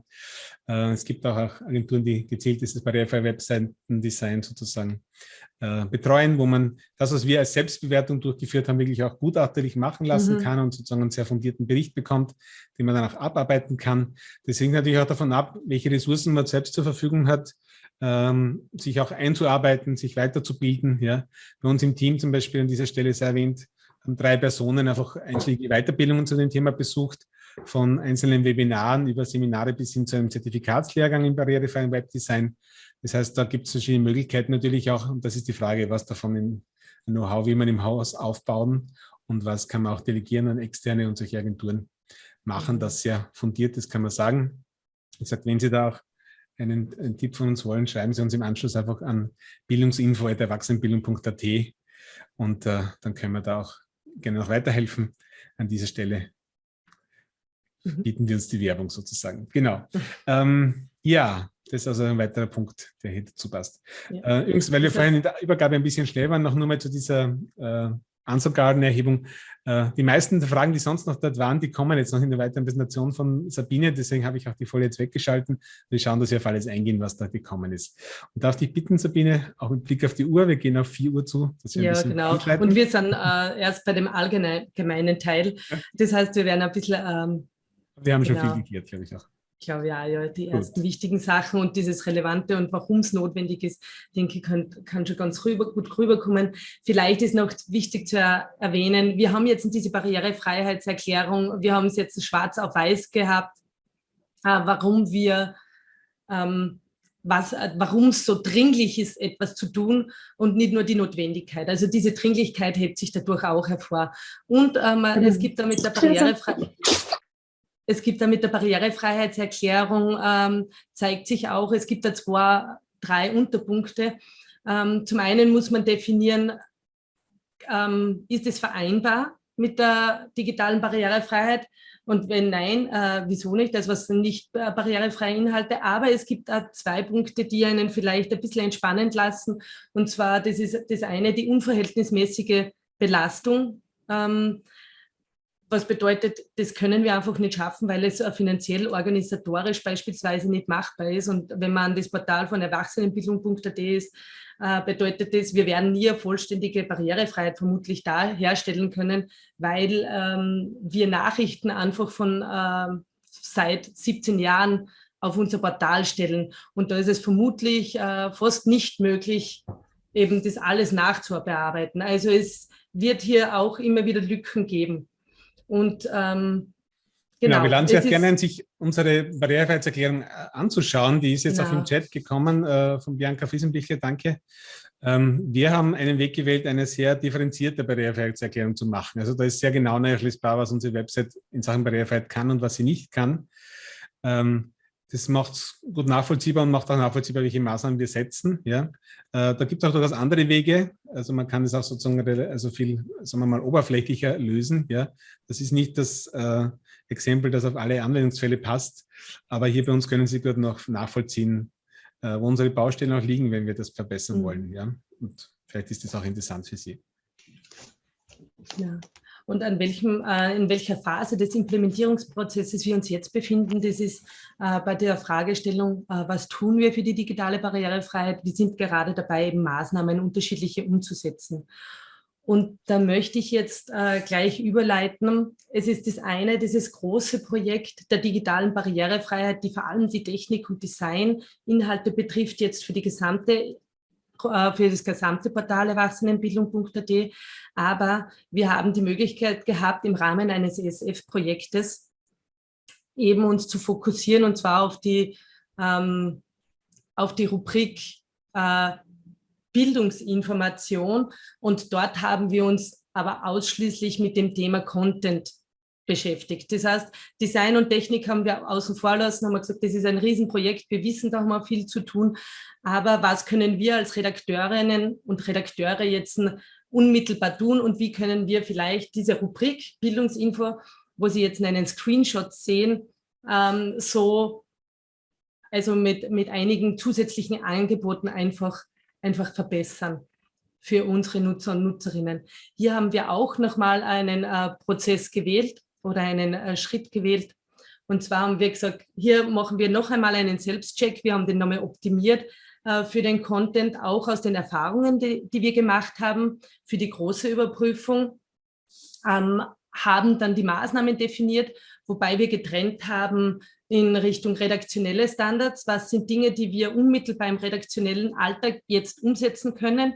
Äh, es gibt auch, auch Agenturen, die gezielt dieses barrierefreie Webseitendesign sozusagen äh, betreuen, wo man das, was wir als Selbstbewertung durchgeführt haben, wirklich auch gutachterlich machen lassen mhm. kann und sozusagen einen sehr fundierten Bericht bekommt, den man dann auch abarbeiten kann. Das hängt natürlich auch davon ab, welche Ressourcen man selbst zur Verfügung hat ähm, sich auch einzuarbeiten, sich weiterzubilden. Ja. Bei uns im Team zum Beispiel an dieser Stelle sehr erwähnt, haben drei Personen einfach einschlägige Weiterbildungen zu dem Thema besucht, von einzelnen Webinaren über Seminare bis hin zu einem Zertifikatslehrgang im barrierefreien Webdesign. Das heißt, da gibt es verschiedene Möglichkeiten natürlich auch, und das ist die Frage, was davon im Know-how, wie man im Haus aufbauen und was kann man auch delegieren an externe und solche Agenturen machen, das sehr fundiert ist, kann man sagen. Ich sage, wenn Sie da auch einen, einen, Tipp von uns wollen, schreiben Sie uns im Anschluss einfach an bildungsinfo.erwachsenenbildung.at und äh, dann können wir da auch gerne noch weiterhelfen. An dieser Stelle mhm. bieten wir uns die Werbung sozusagen. Genau. Ähm, ja, das ist also ein weiterer Punkt, der hier dazu passt. Ja. Äh, übrigens, weil wir vorhin in der Übergabe ein bisschen schnell waren, noch nur mal zu dieser äh, Ansargarden-Erhebung. Äh, die meisten der Fragen, die sonst noch dort waren, die kommen jetzt noch in der weiteren Präsentation von Sabine. Deswegen habe ich auch die Folie jetzt weggeschalten. Wir schauen, dass wir auf alles eingehen, was da gekommen ist. Und darf dich bitten, Sabine, auch mit Blick auf die Uhr, wir gehen auf 4 Uhr zu. ja, genau. Und wir sind äh, erst bei dem allgemeinen Teil. Das heißt, wir werden ein bisschen... Ähm, wir haben genau. schon viel geklärt, glaube ich auch ich glaube ja, ja, die Gut. ersten wichtigen Sachen und dieses Relevante und warum es notwendig ist, denke ich, kann, kann schon ganz rüber, gut rüberkommen. Vielleicht ist noch wichtig zu erwähnen, wir haben jetzt diese Barrierefreiheitserklärung, wir haben es jetzt schwarz auf weiß gehabt, äh, warum wir, ähm, was, äh, warum es so dringlich ist, etwas zu tun und nicht nur die Notwendigkeit. Also diese Dringlichkeit hebt sich dadurch auch hervor. Und ähm, es gibt damit der Barrierefreiheit es gibt da mit der Barrierefreiheitserklärung, ähm, zeigt sich auch, es gibt da zwei, drei Unterpunkte. Ähm, zum einen muss man definieren, ähm, ist es vereinbar mit der digitalen Barrierefreiheit? Und wenn nein, äh, wieso nicht? Das was nicht äh, barrierefreie Inhalte. Aber es gibt auch zwei Punkte, die einen vielleicht ein bisschen entspannen lassen. Und zwar, das ist das eine, die unverhältnismäßige Belastung. Ähm, was bedeutet, das können wir einfach nicht schaffen, weil es finanziell, organisatorisch beispielsweise nicht machbar ist. Und wenn man an das Portal von Erwachsenenbildung.at ist, äh, bedeutet das, wir werden nie eine vollständige Barrierefreiheit vermutlich da herstellen können, weil ähm, wir Nachrichten einfach von äh, seit 17 Jahren auf unser Portal stellen. Und da ist es vermutlich äh, fast nicht möglich, eben das alles nachzubearbeiten. Also es wird hier auch immer wieder Lücken geben. Und ähm, Genau, genau, wir laden Sie auch gerne ein, sich unsere Barrierefreiheitserklärung äh, anzuschauen. Die ist jetzt genau. auch im Chat gekommen äh, von Bianca Friesenblichler, danke. Ähm, wir haben einen Weg gewählt, eine sehr differenzierte Barrierefreiheitserklärung zu machen. Also da ist sehr genau nachlesbar, was unsere Website in Sachen Barrierefreiheit kann und was sie nicht kann. Ähm, das macht es gut nachvollziehbar und macht auch nachvollziehbar, welche Maßnahmen wir setzen. Ja. Äh, da gibt es auch durchaus andere Wege. Also man kann es auch sozusagen also viel, sagen wir mal, oberflächlicher lösen. Ja. Das ist nicht das äh, Exempel, das auf alle Anwendungsfälle passt. Aber hier bei uns können Sie gut noch nachvollziehen, äh, wo unsere Baustellen auch liegen, wenn wir das verbessern mhm. wollen. Ja. Und vielleicht ist das auch interessant für Sie. Ja und an welchem, äh, in welcher Phase des Implementierungsprozesses wir uns jetzt befinden. Das ist äh, bei der Fragestellung, äh, was tun wir für die digitale Barrierefreiheit? Wir sind gerade dabei, eben Maßnahmen unterschiedliche umzusetzen. Und da möchte ich jetzt äh, gleich überleiten. Es ist das eine, dieses große Projekt der digitalen Barrierefreiheit, die vor allem die Technik- und Designinhalte betrifft, jetzt für die gesamte für das gesamte Portal Erwachsenenbildung.at. Aber wir haben die Möglichkeit gehabt, im Rahmen eines ESF-Projektes eben uns zu fokussieren und zwar auf die, ähm, auf die Rubrik äh, Bildungsinformation. Und dort haben wir uns aber ausschließlich mit dem Thema Content beschäftigt. Das heißt, Design und Technik haben wir außen vor lassen, haben wir gesagt, das ist ein Riesenprojekt, wir wissen, da haben wir viel zu tun, aber was können wir als Redakteurinnen und Redakteure jetzt unmittelbar tun und wie können wir vielleicht diese Rubrik Bildungsinfo, wo Sie jetzt einen Screenshot sehen, ähm, so also mit, mit einigen zusätzlichen Angeboten einfach, einfach verbessern für unsere Nutzer und Nutzerinnen. Hier haben wir auch nochmal einen äh, Prozess gewählt, oder einen äh, Schritt gewählt. Und zwar haben wir gesagt, hier machen wir noch einmal einen Selbstcheck. Wir haben den nochmal optimiert äh, für den Content, auch aus den Erfahrungen, die, die wir gemacht haben, für die große Überprüfung. Ähm, haben dann die Maßnahmen definiert, wobei wir getrennt haben in Richtung redaktionelle Standards. Was sind Dinge, die wir unmittelbar im redaktionellen Alltag jetzt umsetzen können,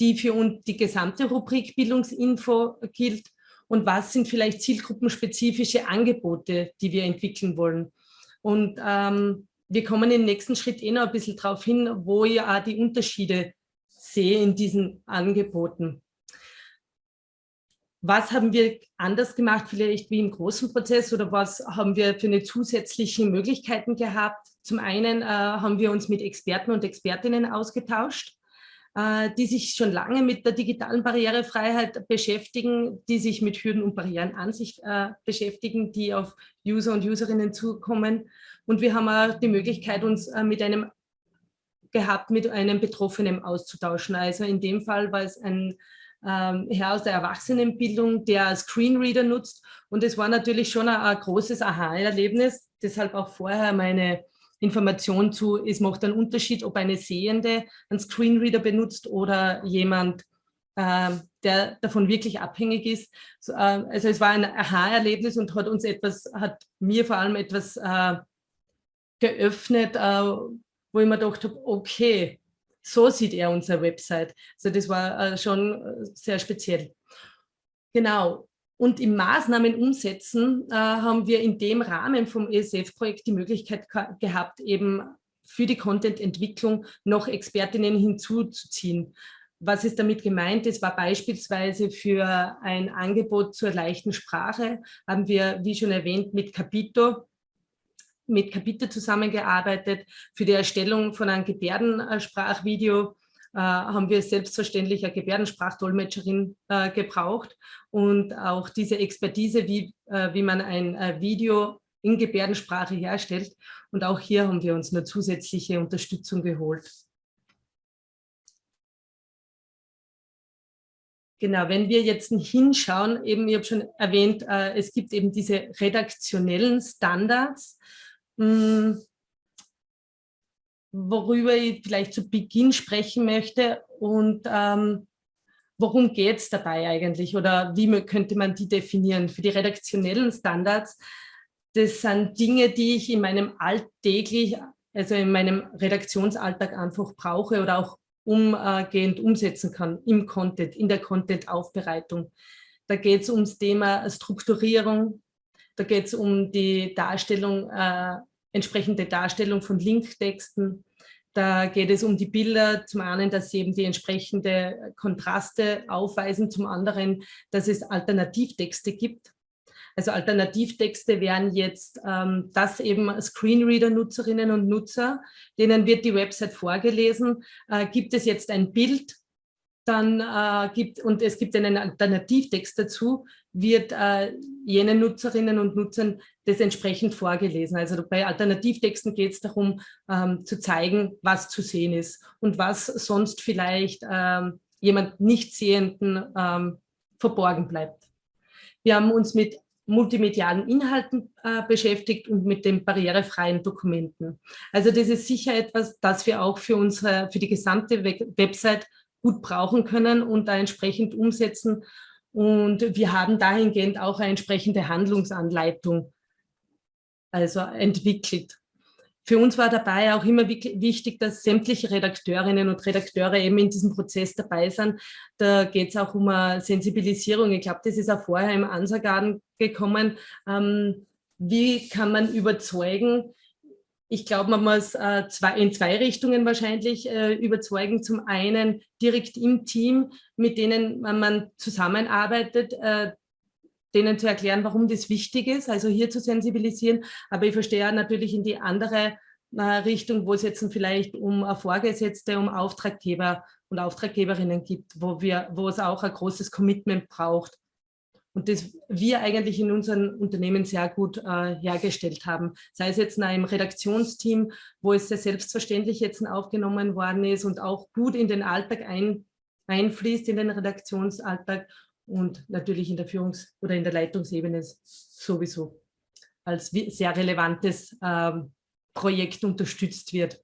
die für uns die gesamte Rubrik Bildungsinfo gilt und was sind vielleicht zielgruppenspezifische Angebote, die wir entwickeln wollen. Und ähm, wir kommen im nächsten Schritt eh noch ein bisschen darauf hin, wo ich auch die Unterschiede sehe in diesen Angeboten. Was haben wir anders gemacht, vielleicht wie im großen Prozess oder was haben wir für eine zusätzliche Möglichkeiten gehabt? Zum einen äh, haben wir uns mit Experten und Expertinnen ausgetauscht die sich schon lange mit der digitalen Barrierefreiheit beschäftigen, die sich mit Hürden und Barrieren an sich äh, beschäftigen, die auf User und Userinnen zukommen. Und wir haben auch die Möglichkeit, uns äh, mit einem gehabt, mit einem Betroffenen auszutauschen. Also in dem Fall war es ein ähm, Herr aus der Erwachsenenbildung, der Screenreader nutzt. Und es war natürlich schon ein, ein großes Aha-Erlebnis, deshalb auch vorher meine Information zu, es macht einen Unterschied, ob eine Sehende einen Screenreader benutzt oder jemand, äh, der davon wirklich abhängig ist. So, äh, also es war ein Aha-Erlebnis und hat uns etwas, hat mir vor allem etwas äh, geöffnet, äh, wo ich mir gedacht habe, okay, so sieht er unsere Website. Also das war äh, schon äh, sehr speziell. Genau, und im Maßnahmen umsetzen äh, haben wir in dem Rahmen vom ESF-Projekt die Möglichkeit gehabt, eben für die Content-Entwicklung noch Expertinnen hinzuzuziehen. Was ist damit gemeint? Es war beispielsweise für ein Angebot zur leichten Sprache, haben wir, wie schon erwähnt, mit Capito mit Capito zusammengearbeitet für die Erstellung von einem Gebärdensprachvideo haben wir selbstverständlich eine Gebärdensprachdolmetscherin äh, gebraucht und auch diese Expertise, wie, äh, wie man ein äh, Video in Gebärdensprache herstellt. Und auch hier haben wir uns eine zusätzliche Unterstützung geholt. Genau, wenn wir jetzt hinschauen, eben, ich habe schon erwähnt, äh, es gibt eben diese redaktionellen Standards, mh, hm, worüber ich vielleicht zu Beginn sprechen möchte und ähm, worum geht es dabei eigentlich oder wie könnte man die definieren? Für die redaktionellen Standards, das sind Dinge, die ich in meinem alltäglich, also in meinem Redaktionsalltag einfach brauche oder auch umgehend umsetzen kann im Content, in der Content-Aufbereitung. Da geht es ums Thema Strukturierung, da geht es um die Darstellung, äh, entsprechende Darstellung von Linktexten, da geht es um die Bilder, zum einen, dass sie eben die entsprechende Kontraste aufweisen, zum anderen, dass es Alternativtexte gibt. Also Alternativtexte wären jetzt, ähm, dass eben Screenreader-Nutzerinnen und Nutzer, denen wird die Website vorgelesen, äh, gibt es jetzt ein Bild, dann äh, gibt, und es gibt einen Alternativtext dazu, wird äh, jenen Nutzerinnen und Nutzern das entsprechend vorgelesen. Also bei Alternativtexten geht es darum, ähm, zu zeigen, was zu sehen ist und was sonst vielleicht ähm, jemand Nichtsehenden ähm, verborgen bleibt. Wir haben uns mit multimedialen Inhalten äh, beschäftigt und mit den barrierefreien Dokumenten. Also das ist sicher etwas, das wir auch für unsere, für die gesamte Website gut brauchen können und da entsprechend umsetzen. Und wir haben dahingehend auch eine entsprechende Handlungsanleitung also entwickelt. Für uns war dabei auch immer wichtig, dass sämtliche Redakteurinnen und Redakteure eben in diesem Prozess dabei sind. Da geht es auch um eine Sensibilisierung. Ich glaube, das ist auch vorher im Ansagarten gekommen. Ähm, wie kann man überzeugen, ich glaube, man muss äh, zwei, in zwei Richtungen wahrscheinlich äh, überzeugen. Zum einen direkt im Team, mit denen man zusammenarbeitet, äh, denen zu erklären, warum das wichtig ist, also hier zu sensibilisieren. Aber ich verstehe natürlich in die andere äh, Richtung, wo es jetzt vielleicht um Vorgesetzte, um Auftraggeber und Auftraggeberinnen gibt, wo, wir, wo es auch ein großes Commitment braucht und das wir eigentlich in unseren Unternehmen sehr gut äh, hergestellt haben. Sei es jetzt in einem Redaktionsteam, wo es sehr selbstverständlich jetzt aufgenommen worden ist und auch gut in den Alltag ein, einfließt, in den Redaktionsalltag und natürlich in der Führungs- oder in der Leitungsebene sowieso als sehr relevantes ähm, Projekt unterstützt wird.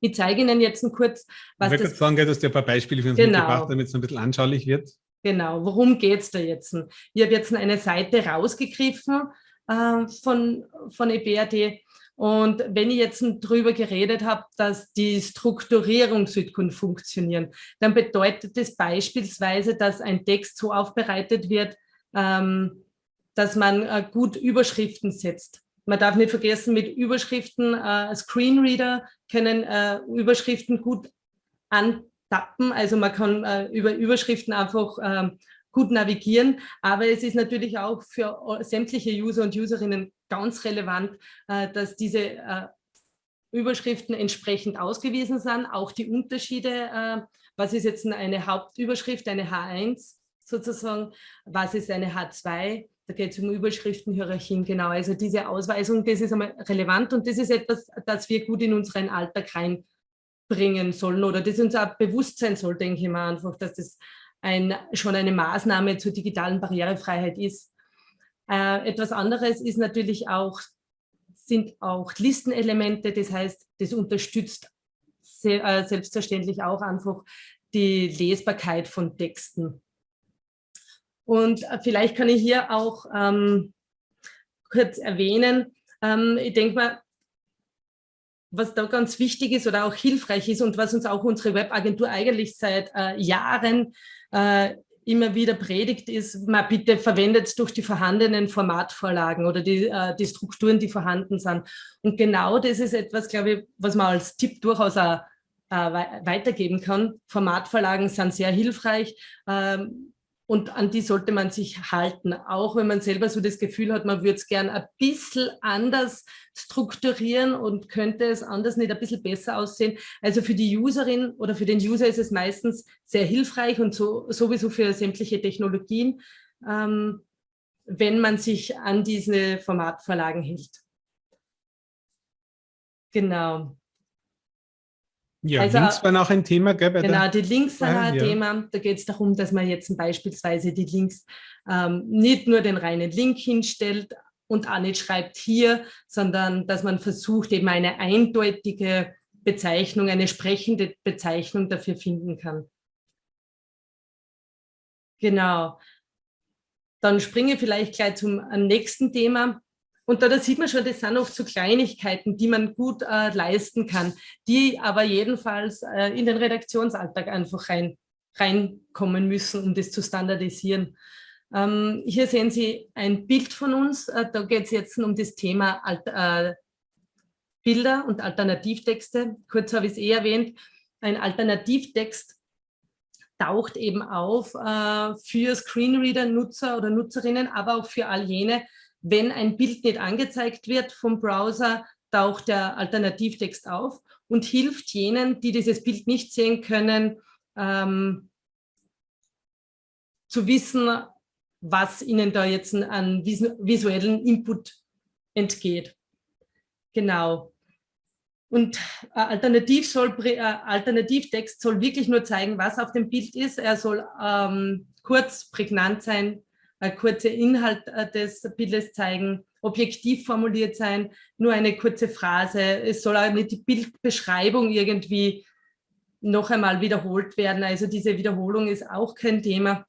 Ich zeige Ihnen jetzt kurz, was ich das... sagen, dass du ein paar Beispiele für uns genau. mitgebracht damit es ein bisschen anschaulich wird. Genau, worum geht es da jetzt? Ich habe jetzt eine Seite rausgegriffen äh, von, von EBRD und wenn ich jetzt darüber geredet habe, dass die Strukturierung Südkund funktionieren, dann bedeutet das beispielsweise, dass ein Text so aufbereitet wird, ähm, dass man äh, gut Überschriften setzt. Man darf nicht vergessen, mit Überschriften, äh, Screenreader können äh, Überschriften gut an, tappen. Also man kann äh, über Überschriften einfach ähm, gut navigieren, aber es ist natürlich auch für sämtliche User und Userinnen ganz relevant, äh, dass diese äh, Überschriften entsprechend ausgewiesen sind, auch die Unterschiede, äh, was ist jetzt eine Hauptüberschrift, eine H1 sozusagen, was ist eine H2, da geht es um Überschriftenhierarchien, genau. Also diese Ausweisung, das ist einmal relevant und das ist etwas, das wir gut in unseren Alltag rein bringen sollen oder das uns auch bewusst sein soll, denke ich mal einfach, dass das ein, schon eine Maßnahme zur digitalen Barrierefreiheit ist. Äh, etwas anderes ist natürlich auch, sind auch Listenelemente, das heißt, das unterstützt se äh, selbstverständlich auch einfach die Lesbarkeit von Texten. Und äh, vielleicht kann ich hier auch ähm, kurz erwähnen, ähm, ich denke mal, was da ganz wichtig ist oder auch hilfreich ist und was uns auch unsere Webagentur eigentlich seit äh, Jahren äh, immer wieder predigt, ist, man bitte verwendet es durch die vorhandenen Formatvorlagen oder die, äh, die Strukturen, die vorhanden sind. Und genau das ist etwas, glaube ich, was man als Tipp durchaus auch äh, weitergeben kann. Formatvorlagen sind sehr hilfreich. Ähm, und an die sollte man sich halten, auch wenn man selber so das Gefühl hat, man würde es gern ein bisschen anders strukturieren und könnte es anders nicht ein bisschen besser aussehen. Also für die Userin oder für den User ist es meistens sehr hilfreich und so, sowieso für sämtliche Technologien, ähm, wenn man sich an diese Formatvorlagen hält. Genau. Ja, also, Links waren auch ein Thema, gell? genau, die Links ah, ein ja. Thema. Da geht es darum, dass man jetzt beispielsweise die Links ähm, nicht nur den reinen Link hinstellt und auch nicht schreibt hier, sondern dass man versucht, eben eine eindeutige Bezeichnung, eine sprechende Bezeichnung dafür finden kann. Genau. Dann springe ich vielleicht gleich zum nächsten Thema. Und da, da sieht man schon, das sind oft so Kleinigkeiten, die man gut äh, leisten kann, die aber jedenfalls äh, in den Redaktionsalltag einfach rein, reinkommen müssen, um das zu standardisieren. Ähm, hier sehen Sie ein Bild von uns. Äh, da geht es jetzt um das Thema Alt, äh, Bilder und Alternativtexte. Kurz habe ich es eh erwähnt. Ein Alternativtext taucht eben auf äh, für Screenreader-Nutzer oder Nutzerinnen, aber auch für all jene, wenn ein Bild nicht angezeigt wird vom Browser, taucht der Alternativtext auf und hilft jenen, die dieses Bild nicht sehen können, ähm, zu wissen, was ihnen da jetzt an visuellen Input entgeht. Genau. Und Alternativ soll, Alternativtext soll wirklich nur zeigen, was auf dem Bild ist. Er soll ähm, kurz, prägnant sein, ein kurzer Inhalt äh, des Bildes zeigen, objektiv formuliert sein, nur eine kurze Phrase. Es soll auch nicht die Bildbeschreibung irgendwie noch einmal wiederholt werden. Also diese Wiederholung ist auch kein Thema.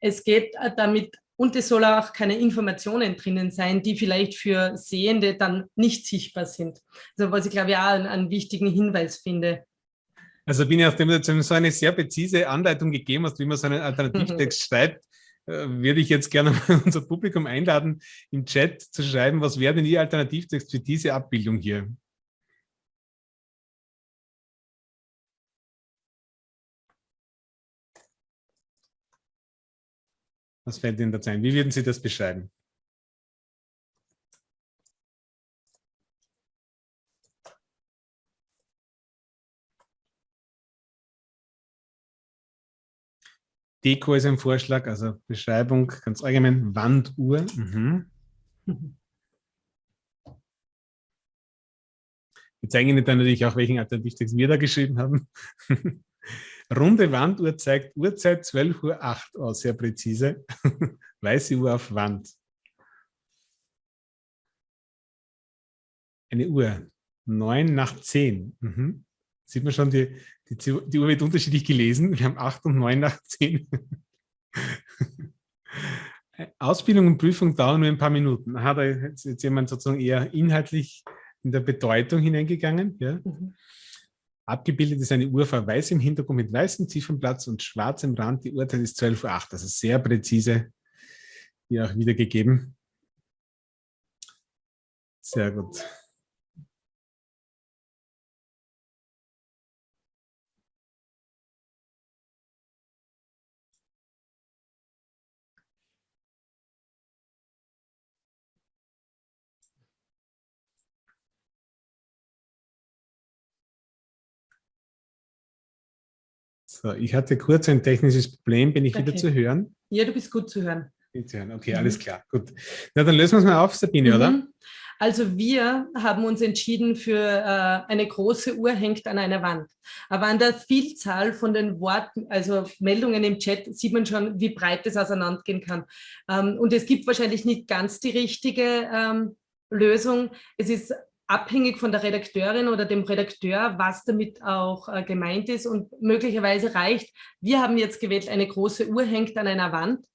Es geht äh, damit, und es soll auch keine Informationen drinnen sein, die vielleicht für Sehende dann nicht sichtbar sind. Also was ich glaube ich auch einen, einen wichtigen Hinweis finde. Also bin ich auf dem du so eine sehr präzise Anleitung gegeben hast, wie man so einen *laughs* Alternativtext schreibt, äh, würde ich jetzt gerne *laughs* unser Publikum einladen, im Chat zu schreiben, was wäre denn Ihr Alternativtext für diese Abbildung hier? Was fällt Ihnen dazu ein? Wie würden Sie das beschreiben? Deko ist ein Vorschlag, also Beschreibung ganz allgemein, Wanduhr. Mhm. *laughs* Wir zeigen Ihnen dann natürlich auch, welchen Alternativtext wir da geschrieben haben. *laughs* Runde Wanduhr zeigt Uhrzeit 12.08 Uhr aus, sehr präzise. *laughs* Weiße Uhr auf Wand. Eine Uhr, 9 nach 10. Mhm. Sieht man schon, die, die, die Uhr wird unterschiedlich gelesen. Wir haben 8 und 9 nach 10. Ausbildung und Prüfung dauern nur ein paar Minuten. Aha, da ist jetzt jemand sozusagen eher inhaltlich in der Bedeutung hineingegangen. Ja. Mhm. Abgebildet ist eine Uhr vor weiß im Hintergrund mit weißem Ziffernplatz und schwarzem Rand. Die Uhrzeit ist 12.08 Uhr. Also sehr präzise hier auch wiedergegeben. Sehr gut. So, ich hatte kurz ein technisches Problem. Bin ich okay. wieder zu hören? Ja, du bist gut zu hören. Okay, alles mhm. klar. Gut. Na, dann lösen wir es mal auf, Sabine, mhm. oder? Also wir haben uns entschieden für äh, eine große Uhr hängt an einer Wand. Aber an der Vielzahl von den Worten, also Meldungen im Chat, sieht man schon, wie breit das auseinandergehen kann. Ähm, und es gibt wahrscheinlich nicht ganz die richtige ähm, Lösung. Es ist abhängig von der Redakteurin oder dem Redakteur, was damit auch äh, gemeint ist und möglicherweise reicht. Wir haben jetzt gewählt, eine große Uhr hängt an einer Wand.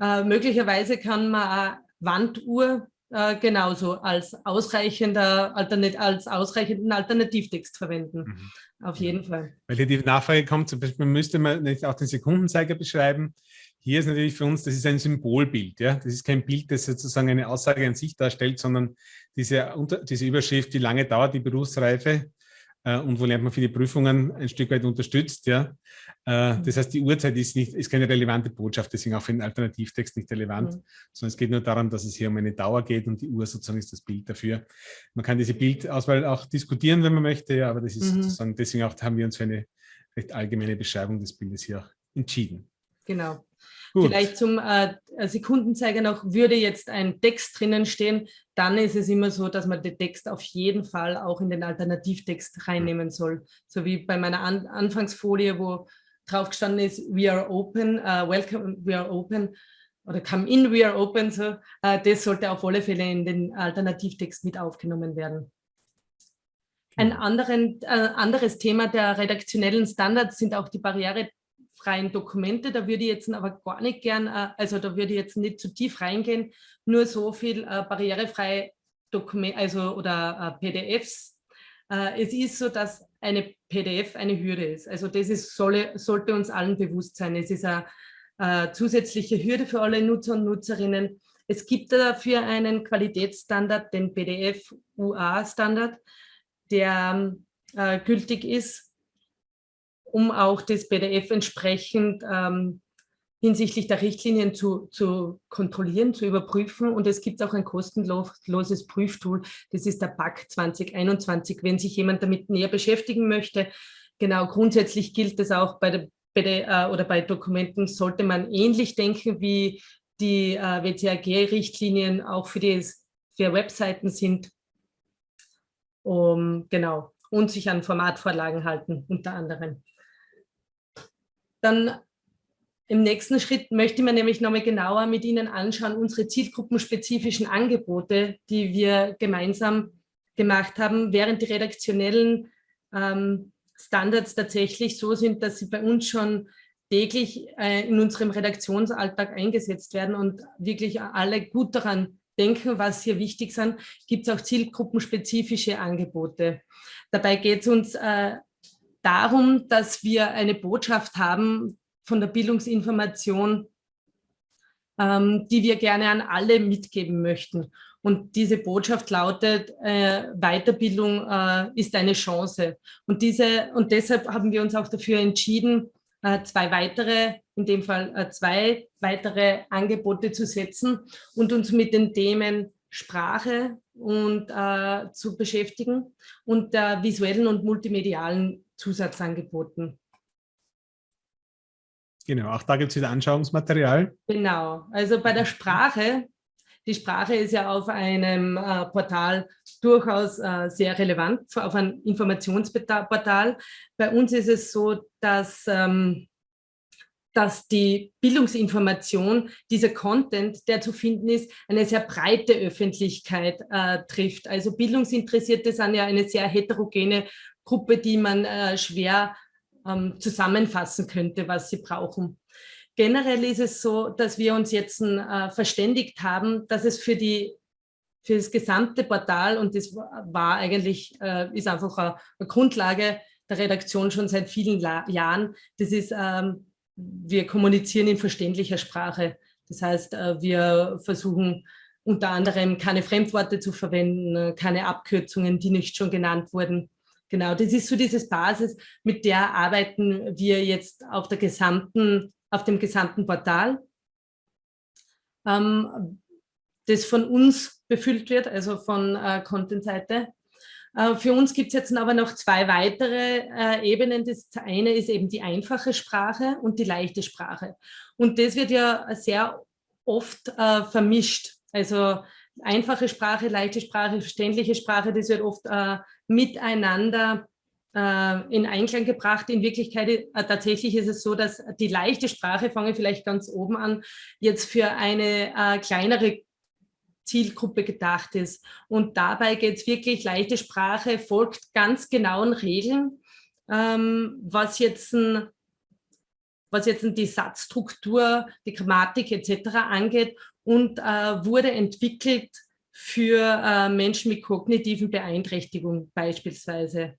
Äh, möglicherweise kann man eine Wanduhr äh, genauso als, ausreichender, alternat als ausreichenden Alternativtext verwenden. Mhm. Auf jeden Fall. Weil hier die Nachfrage kommt, zum Beispiel müsste man nicht auch den Sekundenzeiger beschreiben. Hier ist natürlich für uns, das ist ein Symbolbild. Ja? Das ist kein Bild, das sozusagen eine Aussage an sich darstellt, sondern diese, diese Überschrift, wie lange dauert die Berufsreife, äh, und wo lernt man für die Prüfungen ein Stück weit unterstützt. Ja. Äh, das heißt, die Uhrzeit ist, nicht, ist keine relevante Botschaft, deswegen auch für den Alternativtext nicht relevant, mhm. sondern es geht nur darum, dass es hier um eine Dauer geht und die Uhr sozusagen ist das Bild dafür. Man kann diese Bildauswahl auch diskutieren, wenn man möchte, ja, aber das ist mhm. sozusagen, deswegen auch haben wir uns für eine recht allgemeine Beschreibung des Bildes hier auch entschieden. Genau. Gut. Vielleicht zum äh, Sekundenzeiger noch, würde jetzt ein Text drinnen stehen, dann ist es immer so, dass man den Text auf jeden Fall auch in den Alternativtext reinnehmen soll. So wie bei meiner An Anfangsfolie, wo drauf gestanden ist, we are open, uh, welcome, we are open oder come in, we are open. So, uh, das sollte auf alle Fälle in den Alternativtext mit aufgenommen werden. Ein genau. anderen, äh, anderes Thema der redaktionellen Standards sind auch die Barriere freien Dokumente. Da würde ich jetzt aber gar nicht gern, äh, also da würde ich jetzt nicht zu tief reingehen, nur so viel äh, barrierefreie Dokumente, also oder äh, PDFs. es ist so, dass eine PDF eine Hürde ist. Also das ist, solle, sollte uns allen bewusst sein. Es ist eine, eine zusätzliche Hürde für alle Nutzer und Nutzerinnen. Es gibt dafür einen Qualitätsstandard, den PDF-UA-Standard, der äh, gültig ist um auch das PDF entsprechend ähm, hinsichtlich der Richtlinien zu, zu kontrollieren, zu überprüfen. Und es gibt auch ein kostenloses Prüftool, das ist der BAC 2021, wenn sich jemand damit näher beschäftigen möchte. Genau, grundsätzlich gilt es auch bei der, bei äh, oder bei Dokumenten sollte man ähnlich denken, wie die äh, WCAG-Richtlinien auch für, die, für Webseiten sind. Um, genau, und sich an Formatvorlagen halten, unter anderem. Dann im nächsten Schritt möchte man nämlich nochmal genauer mit Ihnen anschauen, unsere zielgruppenspezifischen Angebote, die wir gemeinsam gemacht haben, während die redaktionellen ähm, Standards tatsächlich so sind, dass sie bei uns schon täglich äh, in unserem Redaktionsalltag eingesetzt werden und wirklich alle gut daran denken, was hier wichtig sind, gibt es auch zielgruppenspezifische Angebote. Dabei geht es uns äh, darum, dass wir eine Botschaft haben von der Bildungsinformation, ähm, die wir gerne an alle mitgeben möchten. Und diese Botschaft lautet, äh, Weiterbildung äh, ist eine Chance. Und, diese, und deshalb haben wir uns auch dafür entschieden, äh, zwei weitere, in dem Fall äh, zwei weitere Angebote zu setzen und uns mit den Themen Sprache und äh, zu beschäftigen und der visuellen und multimedialen Zusatzangeboten. Genau, auch da gibt es wieder Anschauungsmaterial. Genau, also bei der Sprache, die Sprache ist ja auf einem äh, Portal durchaus äh, sehr relevant, auf einem Informationsportal. Bei uns ist es so, dass, ähm, dass die Bildungsinformation, dieser Content, der zu finden ist, eine sehr breite Öffentlichkeit äh, trifft. Also Bildungsinteressierte sind ja eine sehr heterogene Gruppe, die man äh, schwer ähm, zusammenfassen könnte, was sie brauchen. Generell ist es so, dass wir uns jetzt äh, verständigt haben, dass es für, die, für das gesamte Portal, und das war eigentlich, äh, ist einfach eine, eine, Grundlage der Redaktion schon seit vielen La Jahren, das ist, ähm, wir kommunizieren in verständlicher Sprache. Das heißt, äh, wir versuchen unter anderem keine Fremdworte zu verwenden, keine Abkürzungen, die nicht schon genannt wurden. Genau, das ist so diese Basis, mit der arbeiten wir jetzt auf, der gesamten, auf dem gesamten Portal, ähm, das von uns befüllt wird, also von äh, Content-Seite. Äh, für uns gibt es jetzt aber noch zwei weitere äh, Ebenen. Das eine ist eben die einfache Sprache und die leichte Sprache. Und das wird ja sehr oft äh, vermischt. Also einfache Sprache, leichte Sprache, verständliche Sprache, das wird oft äh, miteinander äh, in Einklang gebracht. In Wirklichkeit äh, tatsächlich ist es so, dass die leichte Sprache, fange vielleicht ganz oben an, jetzt für eine äh, kleinere Zielgruppe gedacht ist. Und dabei geht es wirklich, leichte Sprache folgt ganz genauen Regeln, ähm, was jetzt ein was jetzt die Satzstruktur, die Grammatik etc. angeht und äh, wurde entwickelt für äh, Menschen mit kognitiven Beeinträchtigungen beispielsweise.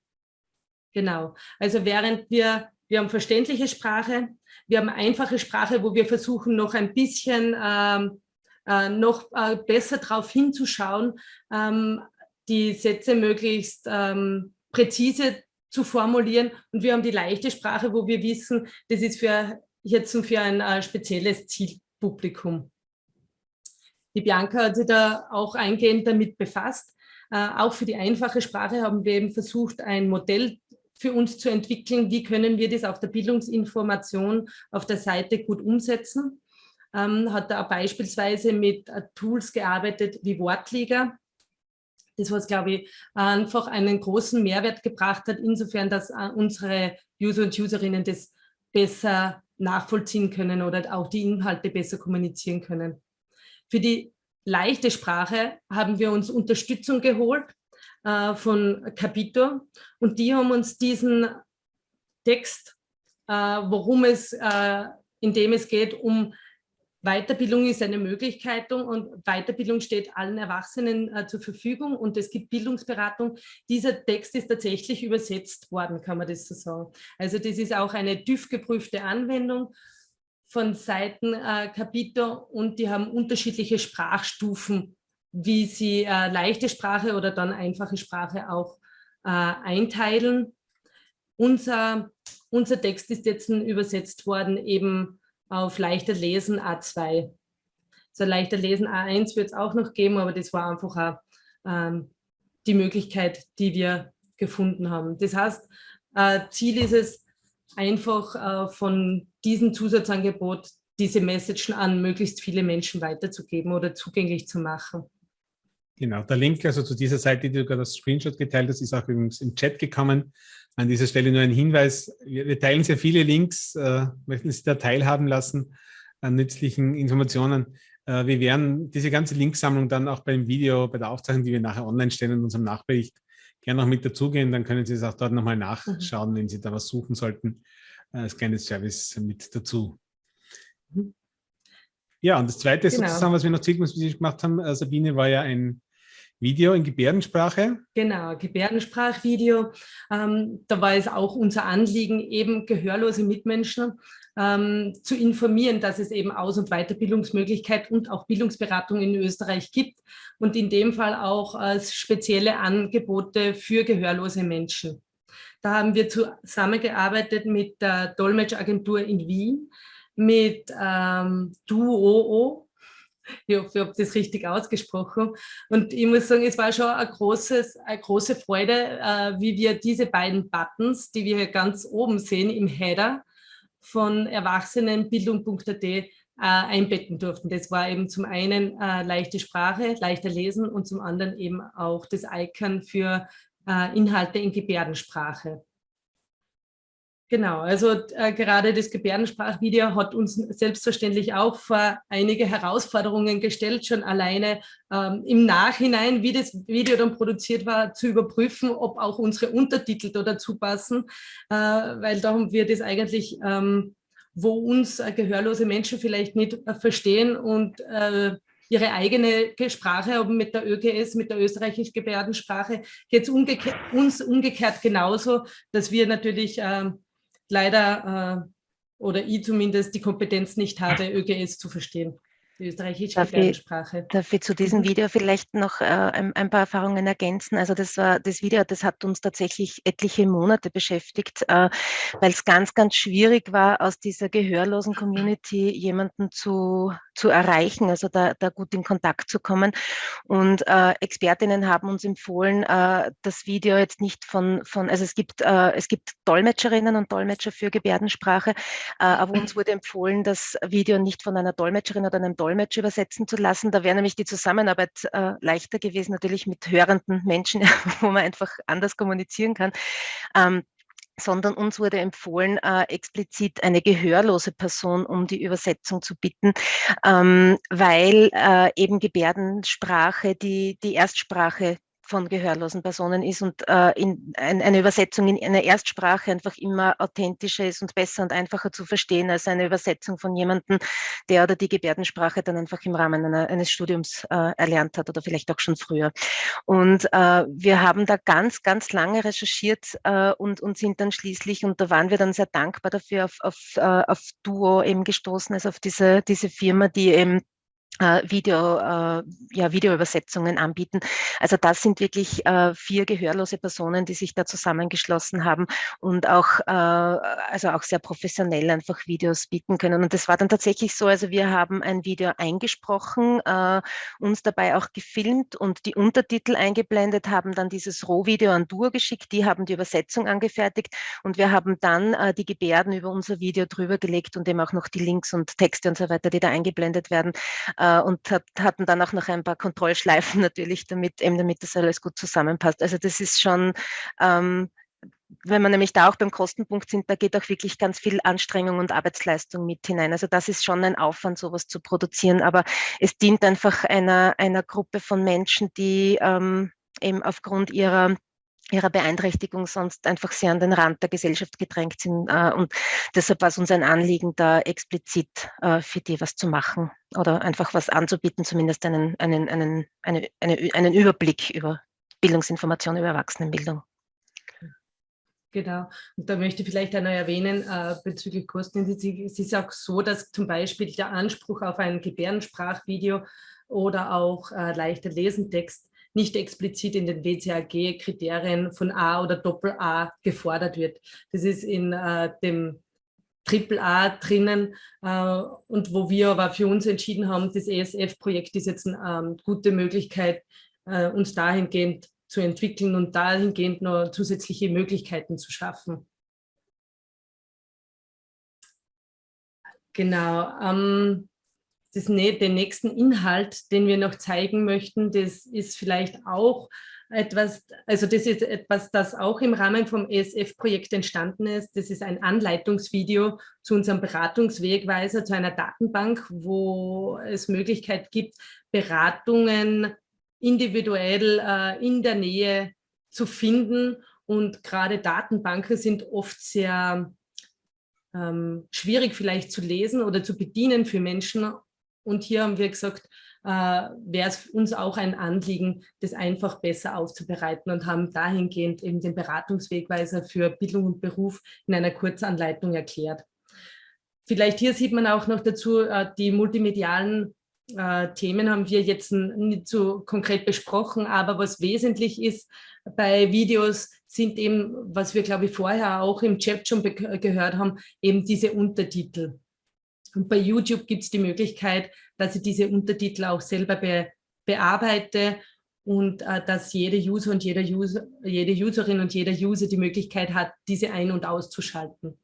Genau, also während wir, wir haben verständliche Sprache, wir haben einfache Sprache, wo wir versuchen noch ein bisschen ähm, äh, noch äh, besser darauf hinzuschauen, ähm, die Sätze möglichst ähm, präzise zu formulieren. Und wir haben die leichte Sprache, wo wir wissen, das ist für jetzt für ein äh, spezielles Zielpublikum. Die Bianca hat sich da auch eingehend damit befasst. Äh, auch für die einfache Sprache haben wir eben versucht, ein Modell für uns zu entwickeln, wie können wir das auf der Bildungsinformation auf der Seite gut umsetzen. Ähm, hat da beispielsweise mit äh, Tools gearbeitet wie Wortliga, das was, glaube ich, einfach einen großen Mehrwert gebracht hat, insofern, dass äh, unsere User und Userinnen das besser nachvollziehen können oder auch die Inhalte besser kommunizieren können. Für die leichte Sprache haben wir uns Unterstützung geholt äh, von Capito und die haben uns diesen Text, äh, worum es, äh, in dem es geht, um Weiterbildung ist eine Möglichkeit und Weiterbildung steht allen Erwachsenen äh, zur Verfügung und es gibt Bildungsberatung. Dieser Text ist tatsächlich übersetzt worden, kann man das so sagen. Also das ist auch eine TÜV-geprüfte Anwendung von Seiten äh, Capito und die haben unterschiedliche Sprachstufen, wie sie äh, leichte Sprache oder dann einfache Sprache auch äh, einteilen. Unser, unser Text ist jetzt übersetzt worden eben auf leichter Lesen A2. So leichter Lesen A1 wird es auch noch geben, aber das war einfach auch, ähm, die Möglichkeit, die wir gefunden haben. Das heißt, äh, Ziel ist es, einfach äh, von diesem Zusatzangebot diese Messagen an möglichst viele Menschen weiterzugeben oder zugänglich zu machen. Genau, der Link also zu dieser Seite, die du gerade als Screenshot geteilt hast, ist auch übrigens im Chat gekommen. An dieser Stelle nur ein Hinweis, wir, wir teilen sehr viele Links, äh, möchten Sie da teilhaben lassen an nützlichen Informationen. Äh, wir werden diese ganze Linksammlung dann auch beim Video, bei der Aufzeichnung, die wir nachher online stellen in unserem Nachbericht, gerne noch mit dazugehen. Dann können Sie es auch dort nochmal nachschauen, mhm. wenn Sie da was suchen sollten, äh, als kleines Service mit dazu. Mhm. Ja, und das Zweite genau. sozusagen, was wir noch zielgruppenmäßig gemacht haben, äh, Sabine, war ja ein Video in Gebärdensprache? Genau, Gebärdensprachvideo. Ähm, da war es auch unser Anliegen, eben gehörlose Mitmenschen ähm, zu informieren, dass es eben Aus- und Weiterbildungsmöglichkeit und auch Bildungsberatung in Österreich gibt und in dem Fall auch äh, spezielle Angebote für gehörlose Menschen. Da haben wir zusammengearbeitet mit der Dolmetschagentur in Wien, mit ähm, Duoo, ich hoffe, ich habe das richtig ausgesprochen. Und ich muss sagen, es war schon ein großes, eine große Freude, äh, wie wir diese beiden Buttons, die wir hier ganz oben sehen im Header von Erwachsenenbildung.at äh, einbetten durften. Das war eben zum einen äh, leichte Sprache, leichter Lesen und zum anderen eben auch das Icon für äh, Inhalte in Gebärdensprache. Genau, also äh, gerade das Gebärdensprachvideo hat uns selbstverständlich auch vor einige Herausforderungen gestellt, schon alleine ähm, im Nachhinein, wie das Video dann produziert war, zu überprüfen, ob auch unsere Untertitel da dazu passen, äh, weil da haben wir das eigentlich, ähm, wo uns äh, gehörlose Menschen vielleicht nicht äh, verstehen und äh, ihre eigene Sprache haben mit der ÖGS, mit der österreichischen Gebärdensprache, geht es umgekehrt, uns umgekehrt genauso, dass wir natürlich ähm, leider, äh, oder ich zumindest, die Kompetenz nicht habe, ÖGS zu verstehen die österreichische darf Gebärdensprache. Ich, darf ich zu diesem mhm. Video vielleicht noch äh, ein, ein, paar Erfahrungen ergänzen? Also das war das Video, das hat uns tatsächlich etliche Monate beschäftigt, äh, weil es ganz, ganz schwierig war, aus dieser gehörlosen Community jemanden zu, zu erreichen, also da, da gut in Kontakt zu kommen. Und äh, Expertinnen haben uns empfohlen, äh, das Video jetzt nicht von, von also es gibt, äh, es gibt Dolmetscherinnen und Dolmetscher für Gebärdensprache, äh, aber uns wurde empfohlen, das Video nicht von einer Dolmetscherin oder einem Dolmetscher Dolmetsch übersetzen zu lassen. Da wäre nämlich die Zusammenarbeit äh, leichter gewesen, natürlich mit hörenden Menschen, *laughs* wo man einfach anders kommunizieren kann. Ähm, sondern uns wurde empfohlen, äh, explizit eine gehörlose Person um die Übersetzung zu bitten, ähm, weil äh, eben Gebärdensprache die, die Erstsprache von gehörlosen Personen ist und äh, in, ein, eine Übersetzung in einer Erstsprache einfach immer authentischer ist und besser und einfacher zu verstehen als eine Übersetzung von jemandem, der oder die Gebärdensprache dann einfach im Rahmen einer, eines Studiums äh, erlernt hat oder vielleicht auch schon früher. Und äh, wir haben da ganz, ganz lange recherchiert äh, und, und sind dann schließlich, und da waren wir dann sehr dankbar dafür, auf, auf, äh, auf Duo eben gestoßen, also auf diese, diese Firma, die eben Video, äh, ja, Videoübersetzungen anbieten. Also das sind wirklich äh, vier gehörlose Personen, die sich da zusammengeschlossen haben und auch, äh, also auch sehr professionell einfach Videos bieten können. Und das war dann tatsächlich so, also wir haben ein Video eingesprochen, äh, uns dabei auch gefilmt und die Untertitel eingeblendet, haben dann dieses Rohvideo an Dur geschickt, die haben die Übersetzung angefertigt und wir haben dann äh, die Gebärden über unser Video drüber gelegt und eben auch noch die Links und Texte und so weiter, die da eingeblendet werden äh, und hat, hatten dann auch noch ein paar Kontrollschleifen *laughs* natürlich, damit eben damit das alles gut zusammenpasst. Also das ist schon, ähm, wenn man nämlich da auch beim Kostenpunkt sind, da geht auch wirklich ganz viel Anstrengung und Arbeitsleistung mit hinein. Also das ist schon ein Aufwand, sowas zu produzieren, aber es dient einfach einer, einer Gruppe von Menschen, die ähm, eben aufgrund ihrer ihrer Beeinträchtigung sonst einfach sehr an den Rand der Gesellschaft gedrängt sind. Äh, und deshalb war es uns ein Anliegen, da explizit äh, für die was zu machen oder einfach was anzubieten, zumindest einen, einen, einen, eine, eine, einen Überblick über Bildungsinformation, über Erwachsenenbildung. Genau. Und da möchte ich vielleicht auch noch erwähnen, äh, bezüglich Kosten, es ist auch so, dass zum Beispiel der Anspruch auf ein Gebärdensprachvideo oder auch äh, leichter Lesentext nicht explizit in den WCAG-Kriterien von A oder Doppel-A gefordert wird. Das ist in äh, dem Triple A drinnen äh, und wo wir aber für uns entschieden haben, das ESF-Projekt ist jetzt eine ähm, gute Möglichkeit, äh, uns dahingehend zu entwickeln und dahingehend noch zusätzliche Möglichkeiten zu schaffen. Genau. Ähm, das, den nächsten Inhalt, den wir noch zeigen möchten, das ist vielleicht auch etwas, also das ist etwas, das auch im Rahmen vom ESF-Projekt entstanden ist. Das ist ein Anleitungsvideo zu unserem Beratungswegweiser, zu einer Datenbank, wo es Möglichkeit gibt, Beratungen individuell äh, in der Nähe zu finden. Und gerade Datenbanken sind oft sehr ähm, schwierig vielleicht zu lesen oder zu bedienen für Menschen und hier haben wir gesagt, äh, wäre es uns auch ein Anliegen, das einfach besser aufzubereiten und haben dahingehend eben den Beratungswegweiser für Bildung und Beruf in einer Kurzanleitung erklärt. Vielleicht hier sieht man auch noch dazu, äh, die multimedialen äh, Themen haben wir jetzt nicht so konkret besprochen, aber was wesentlich ist bei Videos sind eben, was wir glaube ich vorher auch im Chat schon gehört haben, eben diese Untertitel. Und bei YouTube gibt es die Möglichkeit, dass ich diese Untertitel auch selber be bearbeite und äh, dass jede User und jeder User, jede Userin und jeder User die Möglichkeit hat, diese ein- und auszuschalten.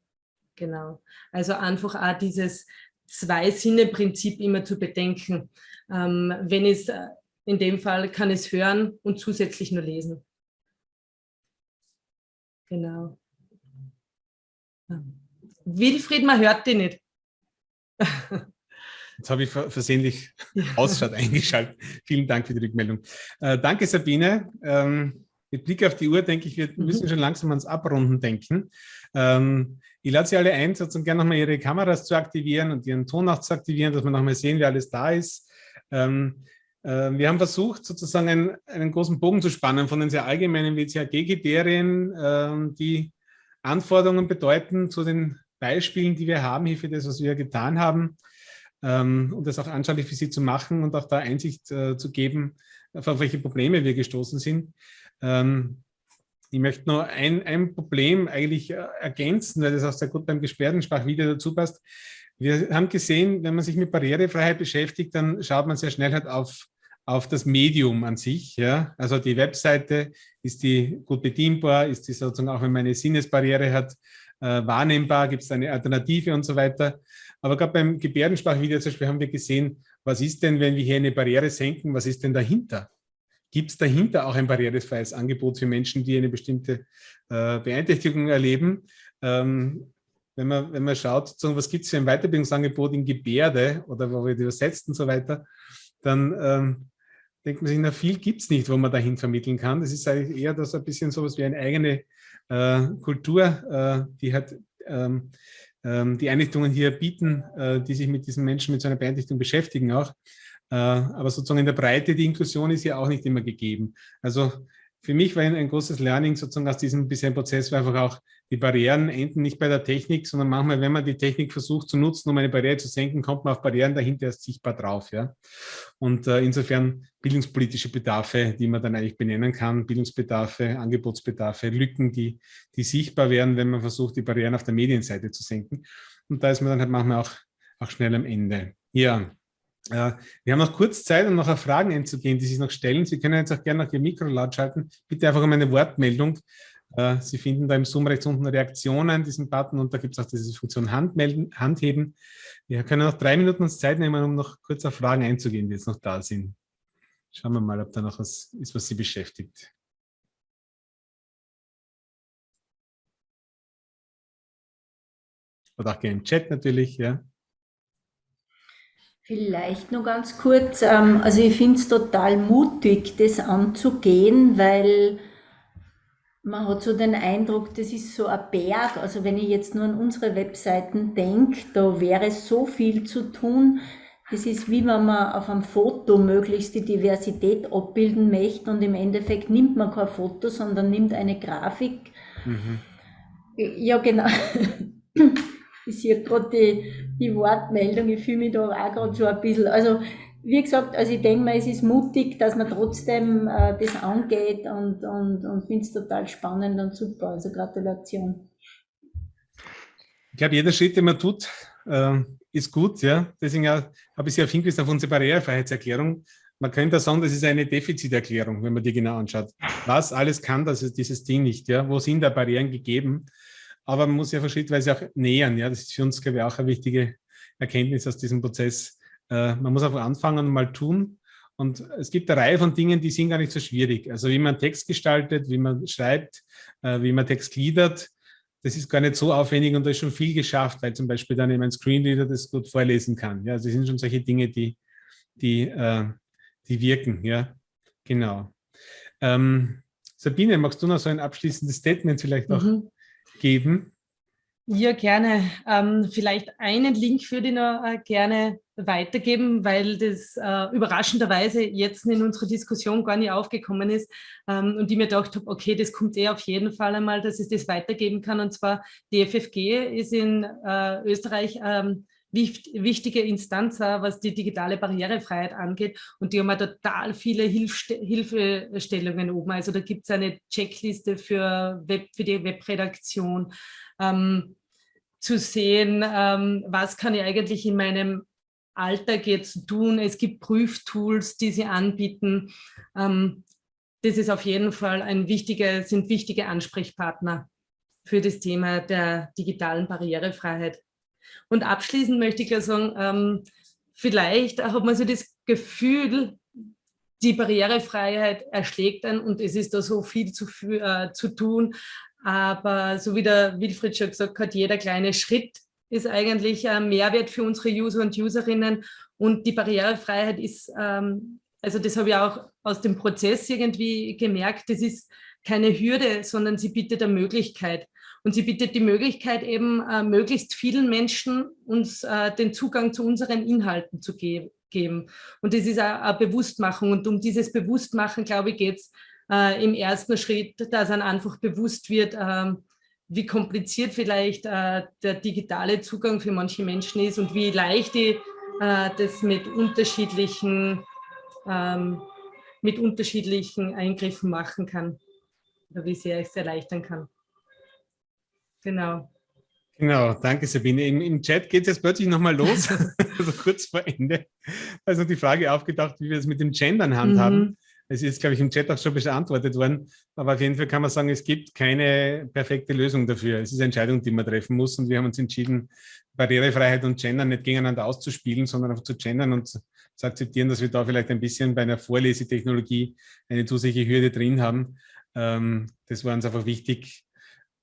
Genau. Also einfach auch dieses Zwei-Sinne-Prinzip immer zu bedenken. Ähm, wenn es, äh, in dem Fall kann es hören und zusätzlich nur lesen. Genau. Wilfried, man hört die nicht. *laughs* Jetzt habe ich versehentlich *laughs* Ausschalt eingeschaltet. Vielen Dank für die Rückmeldung. Äh, danke, Sabine. Ähm, mit Blick auf die Uhr denke ich, wir mhm. müssen schon langsam ans Abrunden denken. Ähm, ich lade Sie alle ein, sozusagen gerne nochmal Ihre Kameras zu aktivieren und Ihren Ton auch zu aktivieren, dass wir nochmal sehen, wer alles da ist. Ähm, äh, wir haben versucht, sozusagen einen, einen, großen Bogen zu spannen von den sehr allgemeinen WCAG-Kriterien, äh, die Anforderungen bedeuten zu den Beispielen, die wir haben hier für das, was wir getan haben, ähm, um das auch anschaulich für Sie zu machen und auch da Einsicht äh, zu geben, auf welche Probleme wir gestoßen sind. Ähm, ich möchte nur ein, ein Problem eigentlich äh, ergänzen, weil das auch sehr gut beim Gebärdensprachvideo dazu passt. Wir haben gesehen, wenn man sich mit Barrierefreiheit beschäftigt, dann schaut man sehr schnell halt auf, auf das Medium an sich. Ja? Also die Webseite, ist die gut bedienbar, ist die sozusagen auch, wenn man eine Sinnesbarriere hat, äh, wahrnehmbar, gibt es eine Alternative und so weiter. Aber gerade beim Gebärdensprachvideo zum Beispiel haben wir gesehen, was ist denn, wenn wir hier eine Barriere senken, was ist denn dahinter? Gibt es dahinter auch ein barrierefreies Angebot für Menschen, die eine bestimmte äh, Beeinträchtigung erleben? Ähm, wenn, man, wenn man schaut, was gibt es für ein Weiterbildungsangebot in Gebärde oder wo wir die übersetzt und so weiter, dann ähm, denkt man sich, na viel gibt es nicht, wo man dahin vermitteln kann. Das ist eigentlich eher das ein bisschen so was wie eine eigene Kultur, äh, die hat ähm, ähm, die Einrichtungen hier bieten, äh, die sich mit diesen Menschen mit so einer Beeinträchtigung beschäftigen auch. aber sozusagen in der Breite, die Inklusion ist ja auch nicht immer gegeben. Also für mich war ein, ein großes Learning sozusagen aus diesem bisherigen Prozess war einfach auch, die Barrieren enden nicht bei der Technik, sondern manchmal, wenn man die Technik versucht zu nutzen, um eine Barriere zu senken, kommt man auf Barrieren dahinter erst sichtbar drauf. Ja? Und äh, insofern bildungspolitische Bedarfe, die man dann eigentlich benennen kann, Bildungsbedarfe, Angebotsbedarfe, Lücken, die, die sichtbar werden, wenn man versucht, die Barrieren auf der Medienseite zu senken. Und da ist man dann halt manchmal auch, auch schnell am Ende. Ja, äh, wir haben noch kurz Zeit, um noch auf Fragen einzugehen, die sich noch stellen. Sie können jetzt auch gerne noch Ihr Mikro laut schalten. Bitte einfach um eine Wortmeldung. Äh, Sie finden da im Zoom rechts unten Reaktionen, diesen Button, und da gibt es auch diese Funktion Handmelden, Handheben. Wir können noch drei Minuten uns Zeit nehmen, um noch kurz auf Fragen einzugehen, die jetzt noch da sind. Schauen wir mal, ob da noch was ist, was Sie beschäftigt. Oder auch gerne im Chat natürlich, ja. Vielleicht nur ganz kurz, ähm, also ich finde es total mutig, das anzugehen, weil man hat so den Eindruck, das ist so ein Berg. Also wenn ich jetzt nur an unsere Webseiten denke, da wäre so viel zu tun. Das ist wie wenn man auf einem Foto möglichst die Diversität abbilden möchte und im Endeffekt nimmt man kein Foto, sondern nimmt eine Grafik. Mhm. Ja, genau. Ich sehe gerade die, die Wortmeldung, ich fühle mich da auch gerade so ein bisschen. Also, wie gesagt, also ich denke mal, es ist mutig, dass man trotzdem äh, das angeht und, und, und finde es total spannend und super. Also Gratulation. Ich glaube, jeder Schritt, den man tut, äh, ist gut. Ja? Deswegen habe ich Sie auf hingewiesen auf unsere Barrierefreiheitserklärung. Man könnte sagen, das ist eine Defiziterklärung, wenn man die genau anschaut. Was alles kann das ist dieses Ding nicht? Ja? Wo sind da Barrieren gegeben? aber man muss ja schrittweise auch nähern. Ja, das ist für uns, glaube ich, auch eine wichtige Erkenntnis aus diesem Prozess. Äh, man muss einfach anfangen und mal tun. Und es gibt eine Reihe von Dingen, die sind gar nicht so schwierig. Also wie man Text gestaltet, wie man schreibt, äh, wie man Text gliedert, das ist gar nicht so aufwendig und da ist schon viel geschafft, weil zum Beispiel dann eben ein Screenreader das gut vorlesen kann. Ja, also das sind schon solche Dinge, die, die, äh, die wirken. Ja, genau. Ähm, Sabine, magst du noch so ein abschließendes Statement vielleicht noch mhm geben? Ja, gerne. Ähm, vielleicht einen Link würde ich noch äh, gerne weitergeben, weil das äh, überraschenderweise jetzt in unserer Diskussion gar nicht aufgekommen ist ähm, und ich mir gedacht habe, okay, das kommt eh auf jeden Fall einmal, dass ich das weitergeben kann. Und zwar die FFG ist in äh, Österreich ähm, wichtige Instanz, was die digitale Barrierefreiheit angeht. Und die haben total viele Hilfste Hilfestellungen oben. Also da gibt es eine Checkliste für, Web, für die Webredaktion, ähm, zu sehen, ähm, was kann ich eigentlich in meinem Alltag jetzt tun. Es gibt Prüftools, die sie anbieten. Ähm, das ist auf jeden Fall ein wichtiger, sind wichtige Ansprechpartner für das Thema der digitalen Barrierefreiheit. Und abschließend möchte ich ja sagen, ähm, vielleicht hat man so das Gefühl, die Barrierefreiheit erschlägt einen und es ist da so viel zu, äh, zu tun. Aber so wie der Wilfried schon gesagt hat, jeder kleine Schritt ist eigentlich ein Mehrwert für unsere User und Userinnen. Und die Barrierefreiheit ist, ähm, also das habe ich auch aus dem Prozess irgendwie gemerkt, das ist keine Hürde, sondern sie bietet eine Möglichkeit. Und sie bietet die Möglichkeit, eben äh, möglichst vielen Menschen uns äh, den Zugang zu unseren Inhalten zu ge geben. Und das ist eine Bewusstmachung. Und um dieses Bewusstmachen, glaube ich, geht es äh, im ersten Schritt, dass dann einfach bewusst wird, ähm, wie kompliziert vielleicht äh, der digitale Zugang für manche Menschen ist und wie leicht ich äh, das mit unterschiedlichen, ähm, mit unterschiedlichen Eingriffen machen kann oder wie sehr ich es erleichtern kann. Genau. Genau, danke Sabine. Im, im Chat geht es jetzt plötzlich nochmal los, *laughs* also kurz vor Ende. Also die Frage aufgedacht, wie wir es mit dem Gendern handhaben. Mhm. Es ist, glaube ich, im Chat auch schon beantwortet worden. Aber auf jeden Fall kann man sagen, es gibt keine perfekte Lösung dafür. Es ist eine Entscheidung, die man treffen muss. Und wir haben uns entschieden, Barrierefreiheit und Gendern nicht gegeneinander auszuspielen, sondern einfach zu gendern und zu akzeptieren, dass wir da vielleicht ein bisschen bei einer Vorlesetechnologie eine zusätzliche Hürde drin haben. Ähm, das war uns einfach wichtig,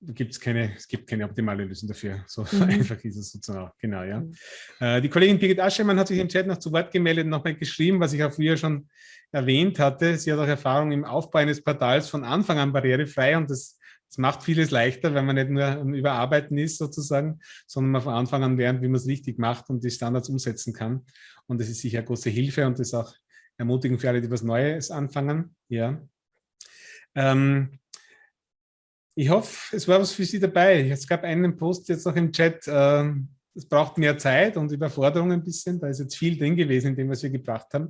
gibt's keine, es gibt keine optimale Lösung dafür. So *laughs* mhm. einfach ist es sozusagen auch. Genau, ja. Mhm. Äh, die Kollegin Birgit Aschemann hat sich im Chat noch zu Wort gemeldet, nochmal geschrieben, was ich auch früher schon erwähnt hatte. Sie hat auch Erfahrung im Aufbau eines Portals von Anfang an barrierefrei und das, das macht vieles leichter, wenn man nicht nur am Überarbeiten ist sozusagen, sondern man von Anfang an lernt, wie man es richtig macht und die Standards umsetzen kann. Und das ist sicher große Hilfe und das ist auch ermutigend für alle, die was Neues anfangen. Ja. Ähm, ich hoffe, es war was für Sie dabei. Es gab einen Post jetzt noch im Chat, äh, es braucht mehr Zeit und Überforderung ein bisschen. Da ist jetzt viel drin gewesen in dem, was wir gebracht haben.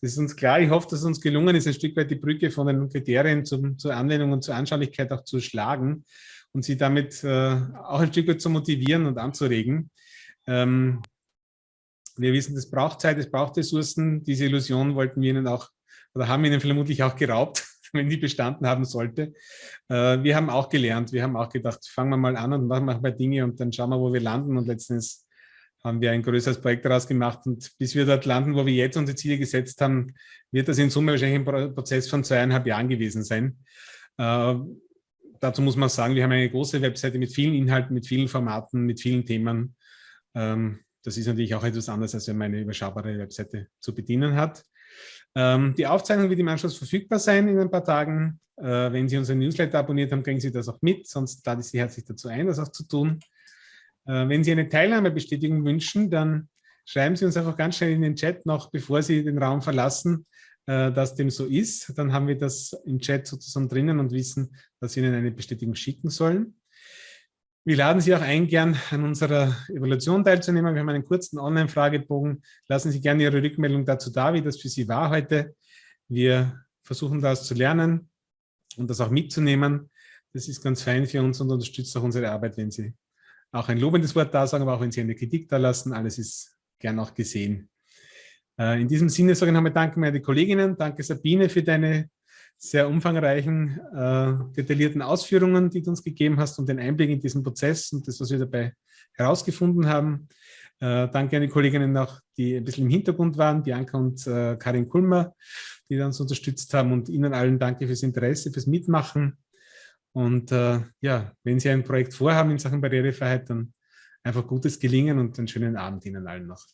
Das ist uns klar. Ich hoffe, dass es uns gelungen ist, ein Stück weit die Brücke von den Kriterien zum, zur Anwendung und zur Anschaulichkeit auch zu schlagen und Sie damit äh, auch ein Stück weit zu motivieren und anzuregen. Ähm, wir wissen, das braucht Zeit, es braucht Ressourcen. Diese Illusion wollten wir Ihnen auch, oder haben Ihnen vermutlich auch geraubt, *laughs* wenn die bestanden haben sollte. Äh, wir haben auch gelernt, wir haben auch gedacht, fangen wir mal an und machen wir Dinge und dann schauen wir, wo wir landen. Und letztens haben wir ein größeres Projekt daraus gemacht. Und bis wir dort landen, wo wir jetzt unsere Ziele gesetzt haben, wird das in Summe wahrscheinlich ein Prozess von zweieinhalb Jahren gewesen sein. Äh, dazu muss man sagen, wir haben eine große Webseite mit vielen Inhalten, mit vielen Formaten, mit vielen Themen. Ähm, das ist natürlich auch etwas anderes, als wenn man eine überschaubare Webseite zu bedienen hat. Ähm, die Aufzeichnung wird im Anschluss verfügbar sein in ein paar Tagen. Äh, wenn Sie unseren Newsletter abonniert haben, kriegen Sie das auch mit, sonst lade ich Sie herzlich dazu ein, das auch zu tun. Äh, wenn Sie eine Teilnahmebestätigung wünschen, dann schreiben Sie uns einfach ganz schnell in den Chat noch, bevor Sie den Raum verlassen, äh, dass dem so ist. Dann haben wir das im Chat sozusagen drinnen und wissen, dass Sie Ihnen eine Bestätigung schicken sollen. Wir laden Sie auch ein, gern an unserer Evaluation teilzunehmen. Wir haben einen kurzen Online-Fragebogen. Lassen Sie gerne Ihre Rückmeldung dazu da, wie das für Sie war heute. Wir versuchen daraus zu lernen und das auch mitzunehmen. Das ist ganz fein für uns und unterstützt auch unsere Arbeit, wenn Sie auch ein lobendes Wort da sagen, aber auch wenn Sie eine Kritik da lassen. Alles ist gern auch gesehen. Äh, in diesem Sinne sage ich nochmal Danke meine Kolleginnen. Danke Sabine für deine sehr umfangreichen, äh, detaillierten Ausführungen, die du uns gegeben hast und den Einblick in diesen Prozess und das, was wir dabei herausgefunden haben. Äh, danke an die Kolleginnen noch, die ein bisschen im Hintergrund waren, Bianca und äh, Karin Kulmer, die uns unterstützt haben und Ihnen allen danke fürs Interesse, fürs Mitmachen. Und äh, ja, wenn Sie ein Projekt vorhaben in Sachen Barrierefreiheit, dann einfach gutes Gelingen und einen schönen Abend Ihnen allen noch.